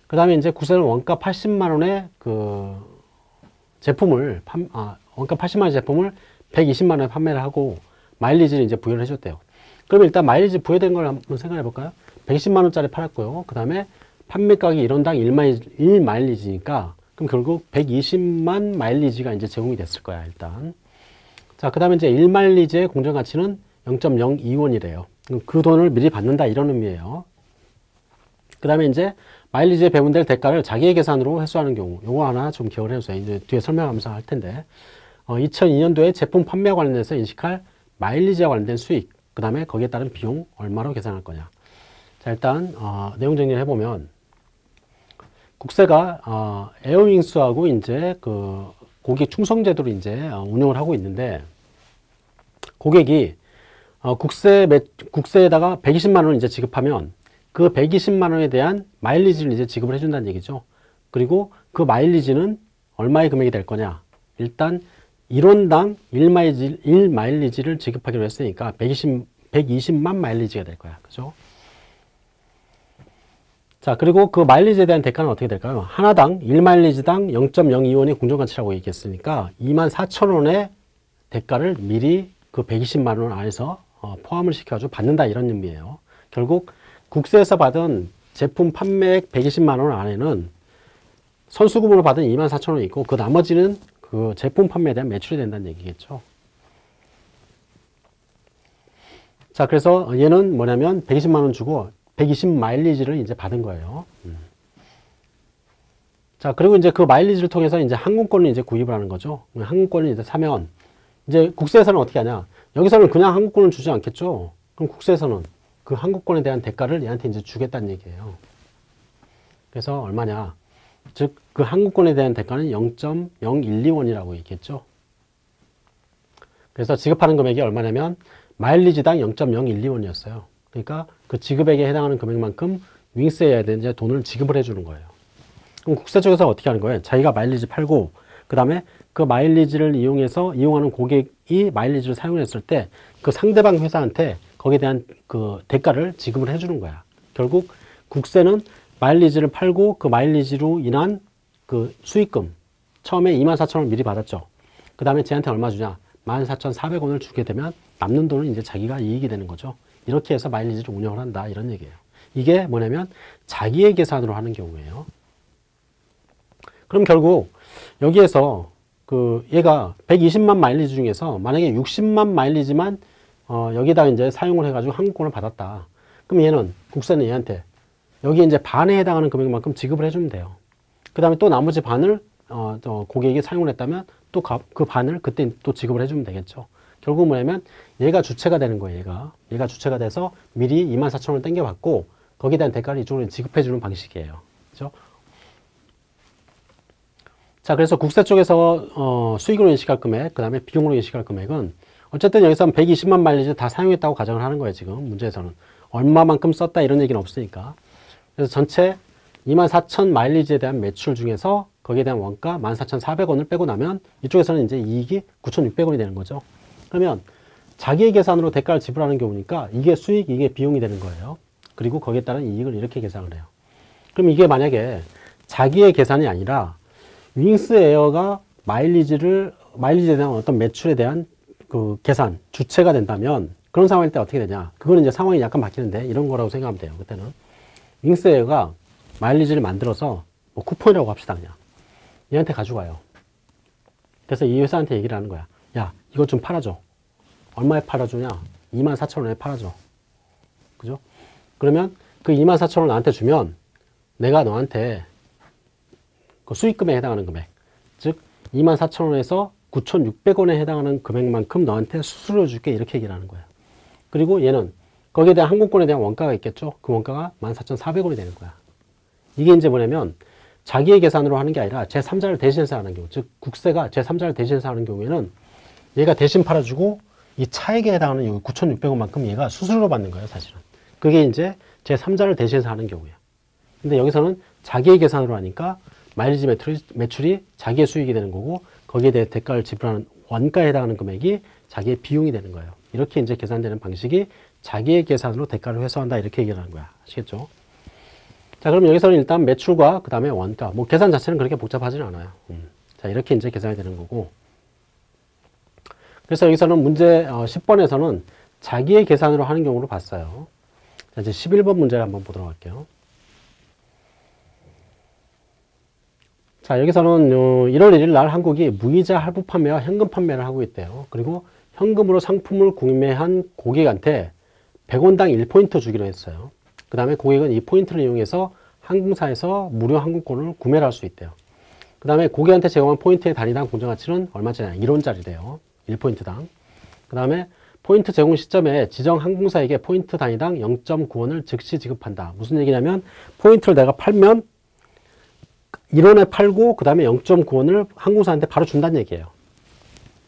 그 다음에 이제 국세는 원가 80만 원의 그 제품을 판, 아, 원가 80만 원 제품을 120만 원에 판매를 하고 마일리지를 이제 부여를 해줬대요. 그러면 일단 마일리지 부여된 걸 한번 생각해 볼까요? 110만 원짜리 팔았고요. 그 다음에 판매 가격이 1원당 1마일리지, 1마일리지니까 그럼 결국 120만 마일리지가 이제 제공이 됐을 거야, 일단. 자, 그 다음에 이제 1마일리지의 공정가치는 0.02원이래요. 그 돈을 미리 받는다 이런 의미예요. 그 다음에 이제 마일리지에 배분될 대가를 자기의 계산으로 회수하는 경우 요거 하나 좀 기억을 해주세요. 이제 뒤에 설명하면서 할 텐데 어, 2002년도에 제품 판매와 관련해서 인식할 마일리지와 관련된 수익 그 다음에 거기에 따른 비용 얼마로 계산할 거냐 자 일단 어, 내용 정리를 해보면 국세가 어, 에어윙스하고 이제 그 고객 충성 제도를 이제 어, 운영을 하고 있는데 고객이 어, 국세 매, 국세에다가 120만 원을 이제 지급하면 그 120만 원에 대한 마일리지를 이제 지급을 해준다는 얘기죠. 그리고 그 마일리지는 얼마의 금액이 될 거냐? 일단 1원당 1마일리지, 1마일리지를 지급하기로 했으니까 120, 120만 마일리지가 될 거야. 그죠? 자, 그리고 그 마일리지에 대한 대가는 어떻게 될까요? 하나당 1마일리지당 0.02원이 공정가치라고 얘기했으니까 2만 4천 원의 대가를 미리 그 120만 원 안에서 어, 포함을 시켜가지고 받는다 이런 의미예요. 결국 국세에서 받은 제품 판매액 120만 원 안에는 선수금으로 받은 2만 4천 원이 있고 그 나머지는 그 제품 판매에 대한 매출이 된다는 얘기겠죠. 자, 그래서 얘는 뭐냐면 120만 원 주고 120 마일리지를 이제 받은 거예요. 음. 자, 그리고 이제 그 마일리지를 통해서 이제 항공권을 이제 구입을 하는 거죠. 항공권을 이제 사면 이제 국세에서는 어떻게 하냐? 여기서는 그냥 항공권을 주지 않겠죠. 그럼 국세에서는 그 항공권에 대한 대가를 얘한테 이제 주겠다는 얘기예요. 그래서 얼마냐? 즉, 그 항공권에 대한 대가는 0.012원이라고 얘기했죠. 그래서 지급하는 금액이 얼마냐면 마일리지당 0.012원이었어요. 그러니까 그 지급액에 해당하는 금액만큼 윙스에 이제 돈을 지급을 해주는 거예요. 그럼 국세 쪽에서 어떻게 하는 거예요? 자기가 마일리지 팔고 그 다음에 그 마일리지를 이용해서 이용하는 고객이 마일리지를 사용했을 때 그 상대방 회사한테 거기에 대한 그 대가를 지급을 해주는 거야. 결국 국세는 마일리지를 팔고 그 마일리지로 인한 그 수익금 처음에 2만 4천 원을 미리 받았죠. 그 다음에 쟤한테 얼마 주냐? 14,400원을 주게 되면 남는 돈은 이제 자기가 이익이 되는 거죠. 이렇게 해서 마일리지를 운영을 한다 이런 얘기예요. 이게 뭐냐면 자기의 계산으로 하는 경우예요. 그럼 결국 여기에서 그 얘가 120만 마일리지 중에서 만약에 60만 마일리지만 어 여기다 이제 사용을 해가지고 항공권을 받았다. 그럼 얘는 국세는 얘한테 여기 이제 반에 해당하는 금액만큼 지급을 해주면 돼요. 그 다음에 또 나머지 반을 어, 저 고객이 사용을 했다면 또 그 반을 그때 또 지급을 해주면 되겠죠. 결국 뭐냐면 얘가 주체가 되는 거예요. 얘가 얘가 주체가 돼서 미리 2만 4천 원을 땡겨받고 거기에 대한 대가를 이쪽으로 지급해주는 방식이에요. 그렇죠? 자, 그래서 국세 쪽에서 어, 수익으로 인식할 금액, 그 다음에 비용으로 인식할 금액은 어쨌든 여기서 120만 마일리지 다 사용했다고 가정을 하는 거예요, 지금 문제에서는. 얼마만큼 썼다 이런 얘기는 없으니까. 그래서 전체 2만 4천 마일리지에 대한 매출 중에서 거기에 대한 원가 14,400원을 빼고 나면 이쪽에서는 이제 이익이 9,600원이 되는 거죠. 그러면 자기의 계산으로 대가를 지불하는 경우니까 이게 수익, 이게 비용이 되는 거예요. 그리고 거기에 따른 이익을 이렇게 계산을 해요. 그럼 이게 만약에 자기의 계산이 아니라 윙스 에어가 마일리지를 마일리지에 대한 어떤 매출에 대한 그 계산 주체가 된다면 그런 상황일 때 어떻게 되냐? 그거는 이제 상황이 약간 바뀌는데 이런 거라고 생각하면 돼요 그때는. 윙스 에어가 마일리지를 만들어서 뭐 쿠폰이라고 합시다 그냥. 얘한테 가져가요. 그래서 이 회사한테 얘기를 하는 거야 야 이거 좀 팔아줘. 얼마에 팔아주냐? 2만 4천 원에 팔아줘. 그죠? 그러면 그 2만 4천 원 나한테 주면 내가 너한테 그 수익금에 해당하는 금액. 즉 2만 4천 원에서 9,600원에 해당하는 금액만큼 너한테 수수료 줄게. 이렇게 얘기를 하는 거야. 그리고 얘는 거기에 대한 항공권에 대한 원가가 있겠죠? 그 원가가 14,400원이 되는 거야. 이게 이제 뭐냐면 자기의 계산으로 하는 게 아니라 제3자를 대신해서 하는 경우 즉 국세가 제3자를 대신해서 하는 경우에는 얘가 대신 팔아주고 이 차액에 해당하는 9,600원만큼 얘가 수수료로 받는 거예요 사실은 그게 이제 제3자를 대신해서 하는 경우야 근데 여기서는 자기의 계산으로 하니까 마일리지 매출이 자기의 수익이 되는 거고 거기에 대해 대가를 지불하는 원가에 해당하는 금액이 자기의 비용이 되는 거예요. 이렇게 이제 계산되는 방식이 자기의 계산으로 대가를 회수한다 이렇게 얘기하는 거야. 아시겠죠? 자, 그럼 여기서는 일단 매출과 그 다음에 원가, 뭐 계산 자체는 그렇게 복잡하지는 않아요. 음. 자, 이렇게 이제 계산이 되는 거고. 그래서 여기서는 문제 10번에서는 자기의 계산으로 하는 경우를 봤어요. 자, 이제 11번 문제를 한번 보도록 할게요. 자, 여기서는 1월 1일 날 한국이 무이자 할부 판매와 현금 판매를 하고 있대요. 그리고 현금으로 상품을 구매한 고객한테 100원당 1포인트 주기로 했어요. 그 다음에 고객은 이 포인트를 이용해서 항공사에서 무료 항공권을 구매를 할 수 있대요. 그 다음에 고객한테 제공한 포인트의 단위당 공정 가치는 얼마짜리냐? 1원짜리래요. 1포인트당. 그 다음에 포인트 제공 시점에 지정 항공사에게 포인트 단위당 0.9원을 즉시 지급한다. 무슨 얘기냐면 포인트를 내가 팔면 1원에 팔고 그 다음에 0.9원을 항공사한테 바로 준다는 얘기예요.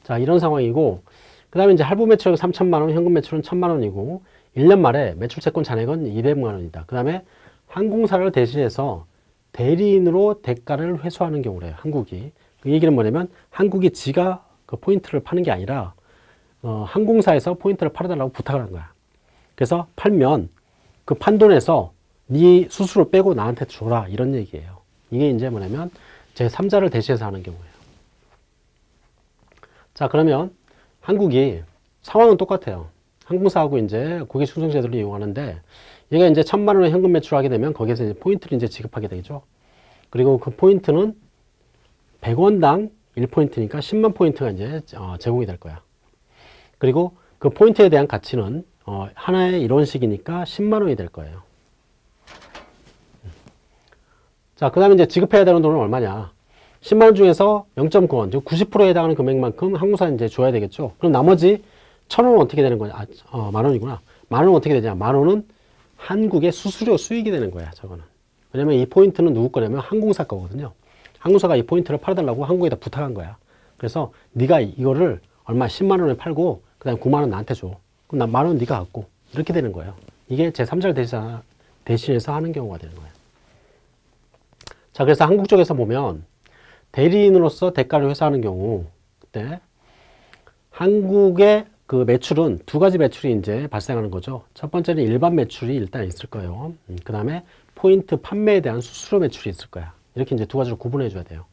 자 이런 상황이고 그 다음에 이제 할부 매출액 3천만 원, 현금 매출은 1천만 원이고 1년 말에 매출 채권 잔액은 200만 원이다. 그 다음에 항공사를 대신해서 대리인으로 대가를 회수하는 경우래요. 한국이. 그 얘기는 뭐냐면 한국이 지가 그 포인트를 파는 게 아니라 어, 항공사에서 포인트를 팔아달라고 부탁을 한 거야. 그래서 팔면 그 판돈에서 네 수수료 빼고 나한테 줘라 이런 얘기예요. 이게 이제 뭐냐면 제 3자를 대신해서 하는 경우예요. 자 그러면 한국이 상황은 똑같아요. 항공사하고 이제 고객 충성 제도를 이용하는데 얘가 이제 천만 원의 현금 매출하게 되면 거기에서 이제 포인트를 이제 지급하게 되죠. 그리고 그 포인트는 100원당 1포인트니까 10만 포인트가 이제 어, 제공이 될 거야. 그리고 그 포인트에 대한 가치는 어, 하나에 1원씩이니까 10만 원이 될 거예요. 자, 그 다음에 이제 지급해야 되는 돈은 얼마냐? 10만 원 중에서 0.9원, 즉 90%에 해당하는 금액만큼 항공사에 이제 줘야 되겠죠. 그럼 나머지 1,000원은 어떻게 되는 거냐? 아, 어, 만 원이구나. 만 원은 어떻게 되냐? 만 원은 한국의 수수료 수익이 되는 거야, 저거는. 왜냐면 이 포인트는 누구 거냐면 항공사 거거든요. 항공사가 이 포인트를 팔아달라고 한국에다 부탁한 거야. 그래서 네가 이거를 얼마 10만 원에 팔고 그 다음 9만 원 나한테 줘. 그럼 난 만원 네가 갖고 이렇게 되는 거예요. 이게 제 3자를 대신, 대신해서 하는 경우가 되는 거예요. 자, 그래서 한국 쪽에서 보면 대리인으로서 대가를 회수하는 경우 그때 한국의 그 매출은 두 가지 매출이 이제 발생하는 거죠. 첫 번째는 일반 매출이 일단 있을 거예요. 음, 그 다음에 포인트 판매에 대한 수수료 매출이 있을 거야. 이렇게 이제 두 가지로 구분해 줘야 돼요.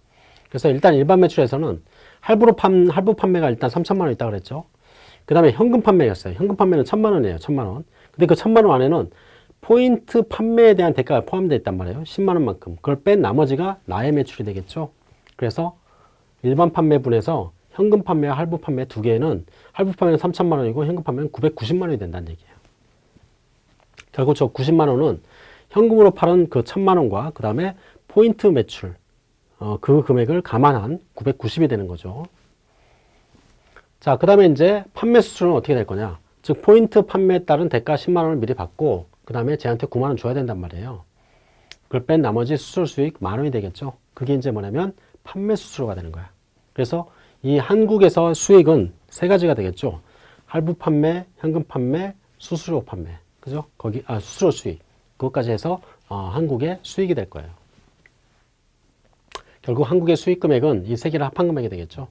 그래서 일단 일반 매출에서는 할부로 판, 할부 판매가 일단 3천만 원 있다 그랬죠. 그 다음에 현금 판매였어요. 현금 판매는 천만 원이에요. 천만 원. 근데 그 천만 원 안에는 포인트 판매에 대한 대가가 포함되어 있단 말이에요. 10만 원만큼. 그걸 뺀 나머지가 나의 매출이 되겠죠. 그래서 일반 판매분에서 현금 판매와 할부 판매 두 개는 할부 판매는 3천만 원이고 현금 판매는 990만 원이 된다는 얘기예요. 결국 저 90만 원은 현금으로 팔은 그 천만 원과 그 다음에 포인트 매출 어, 그 금액을 감안한 990이 되는 거죠. 자, 그 다음에 이제 판매 수수료는 어떻게 될 거냐. 즉, 포인트 판매에 따른 대가 10만 원을 미리 받고, 그 다음에 쟤한테 9만 원 줘야 된단 말이에요. 그걸 뺀 나머지 수수료 수익 만 원이 되겠죠. 그게 이제 뭐냐면 판매 수수료가 되는 거야. 그래서 이 한국에서 수익은 세 가지가 되겠죠. 할부 판매, 현금 판매, 수수료 판매. 그죠? 거기, 아, 수수료 수익. 그것까지 해서, 어, 한국의 수익이 될 거예요. 결국 한국의 수익 금액은 이 세 개를 합한 금액이 되겠죠.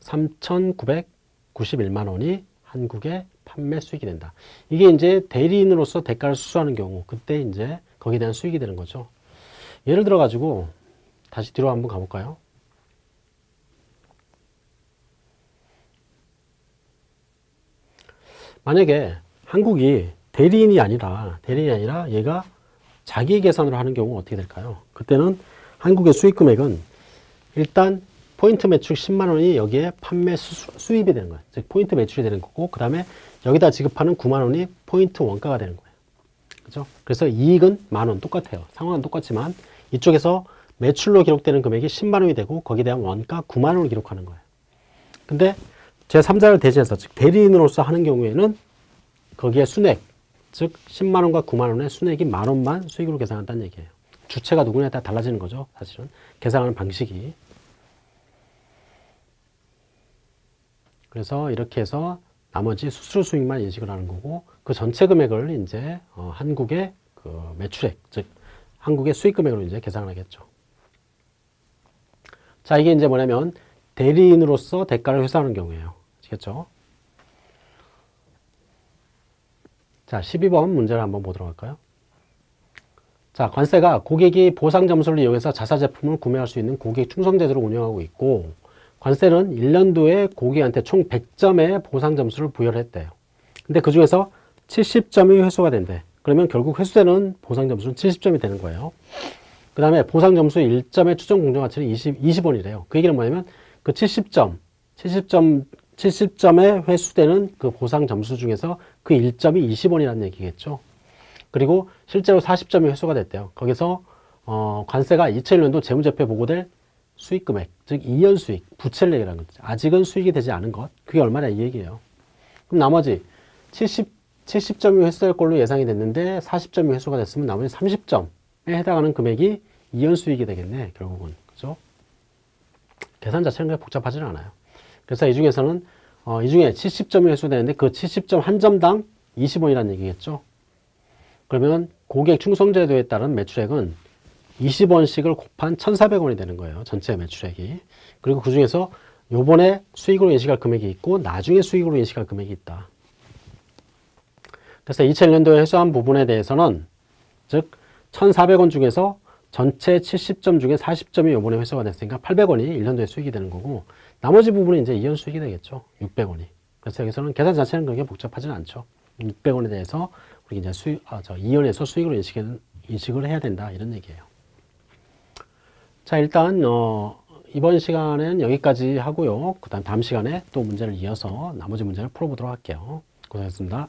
3,991만 원이 한국의 판매 수익이 된다. 이게 이제 대리인으로서 대가를 수수하는 경우, 그때 이제 거기에 대한 수익이 되는 거죠. 예를 들어 가지고 다시 뒤로 한번 가볼까요? 만약에 한국이 대리인이 아니라 대리인이 아니라 얘가 자기 계산으로 하는 경우 어떻게 될까요? 그때는 한국의 수익 금액은 일단 포인트 매출 10만 원이 여기에 판매 수, 입이 되는 거예요. 즉 포인트 매출이 되는 거고 그 다음에 여기다 지급하는 9만 원이 포인트 원가가 되는 거예요. 그죠? 그래서 이익은 만 원 똑같아요. 상황은 똑같지만 이쪽에서 매출로 기록되는 금액이 10만 원이 되고 거기에 대한 원가 9만 원을 기록하는 거예요. 근데 제3자를 대신해서 즉 대리인으로서 하는 경우에는 거기에 순액 즉 10만 원과 9만 원의 순액이 만 원만 수익으로 계산한다는 얘기예요. 주체가 누구냐에 따라 달라지는 거죠. 사실은 계산하는 방식이. 그래서 이렇게 해서 나머지 수수료 수익만 인식을 하는 거고 그 전체 금액을 이제 어, 한국의 그 매출액 즉 한국의 수익 금액으로 이제 계산을 하겠죠. 자 이게 이제 뭐냐면 대리인으로서 대가를 회수하는 경우예요. 아시겠죠? 자 12번 문제를 한번 보도록 할까요? 자, 관세가 고객이 보상 점수를 이용해서 자사 제품을 구매할 수 있는 고객 충성 제도를 운영하고 있고 관세는 1년도에 고객한테 총 100점의 보상 점수를 부여를 했대요. 근데 그 중에서 70점이 회수가 된대. 그러면 결국 회수되는 보상 점수는 70점이 되는 거예요. 그 다음에 보상 점수 1점의 추정 공정 가치는 20, 20원이래요. 그 얘기는 뭐냐면 그 70점, 70점 70점에 회수되는 그 보상 점수 중에서 그 1점이 20원이라는 얘기겠죠. 그리고 실제로 40점이 회수가 됐대요. 거기서 어, 관세가 2001년도 재무제표에 보고될 수익 금액, 즉 2년 수익, 부채를 얘기하는 거죠. 아직은 수익이 되지 않은 것. 그게 얼마냐 이 얘기예요. 그럼 나머지 70, 70점이 회수될 걸로 예상이 됐는데 40점이 회수가 됐으면 나머지 30점에 해당하는 금액이 2년 수익이 되겠네. 결국은. 그죠? 계산 자체는 복잡하지는 않아요. 그래서 이 중에서는 어, 이 중에 70점이 회수되는데 그 70점 한 점당 20원이라는 얘기겠죠. 그러면 고객 충성제도에 따른 매출액은 20원씩을 곱한 1,400원이 되는 거예요. 전체 매출액이. 그리고 그 중에서 요번에 수익으로 인식할 금액이 있고 나중에 수익으로 인식할 금액이 있다. 그래서 2001년도에 회수한 부분에 대해서는 즉 1,400원 중에서 전체 70점 중에 40점이 요번에 회수가 됐으니까 800원이 1년도에 수익이 되는 거고 나머지 부분은 이제 2년 수익이 되겠죠. 600원이. 그래서 여기서는 계산 자체는 그렇게 복잡하지는 않죠. 600원에 대해서 우리 이제 수익, 아, 저 2년에서 수익으로 인식을, 인식을 해야 된다. 이런 얘기예요. 자, 일단, 어, 이번 시간은 여기까지 하고요. 그 다음 다음 시간에 또 문제를 이어서 나머지 문제를 풀어보도록 할게요. 고생했습니다.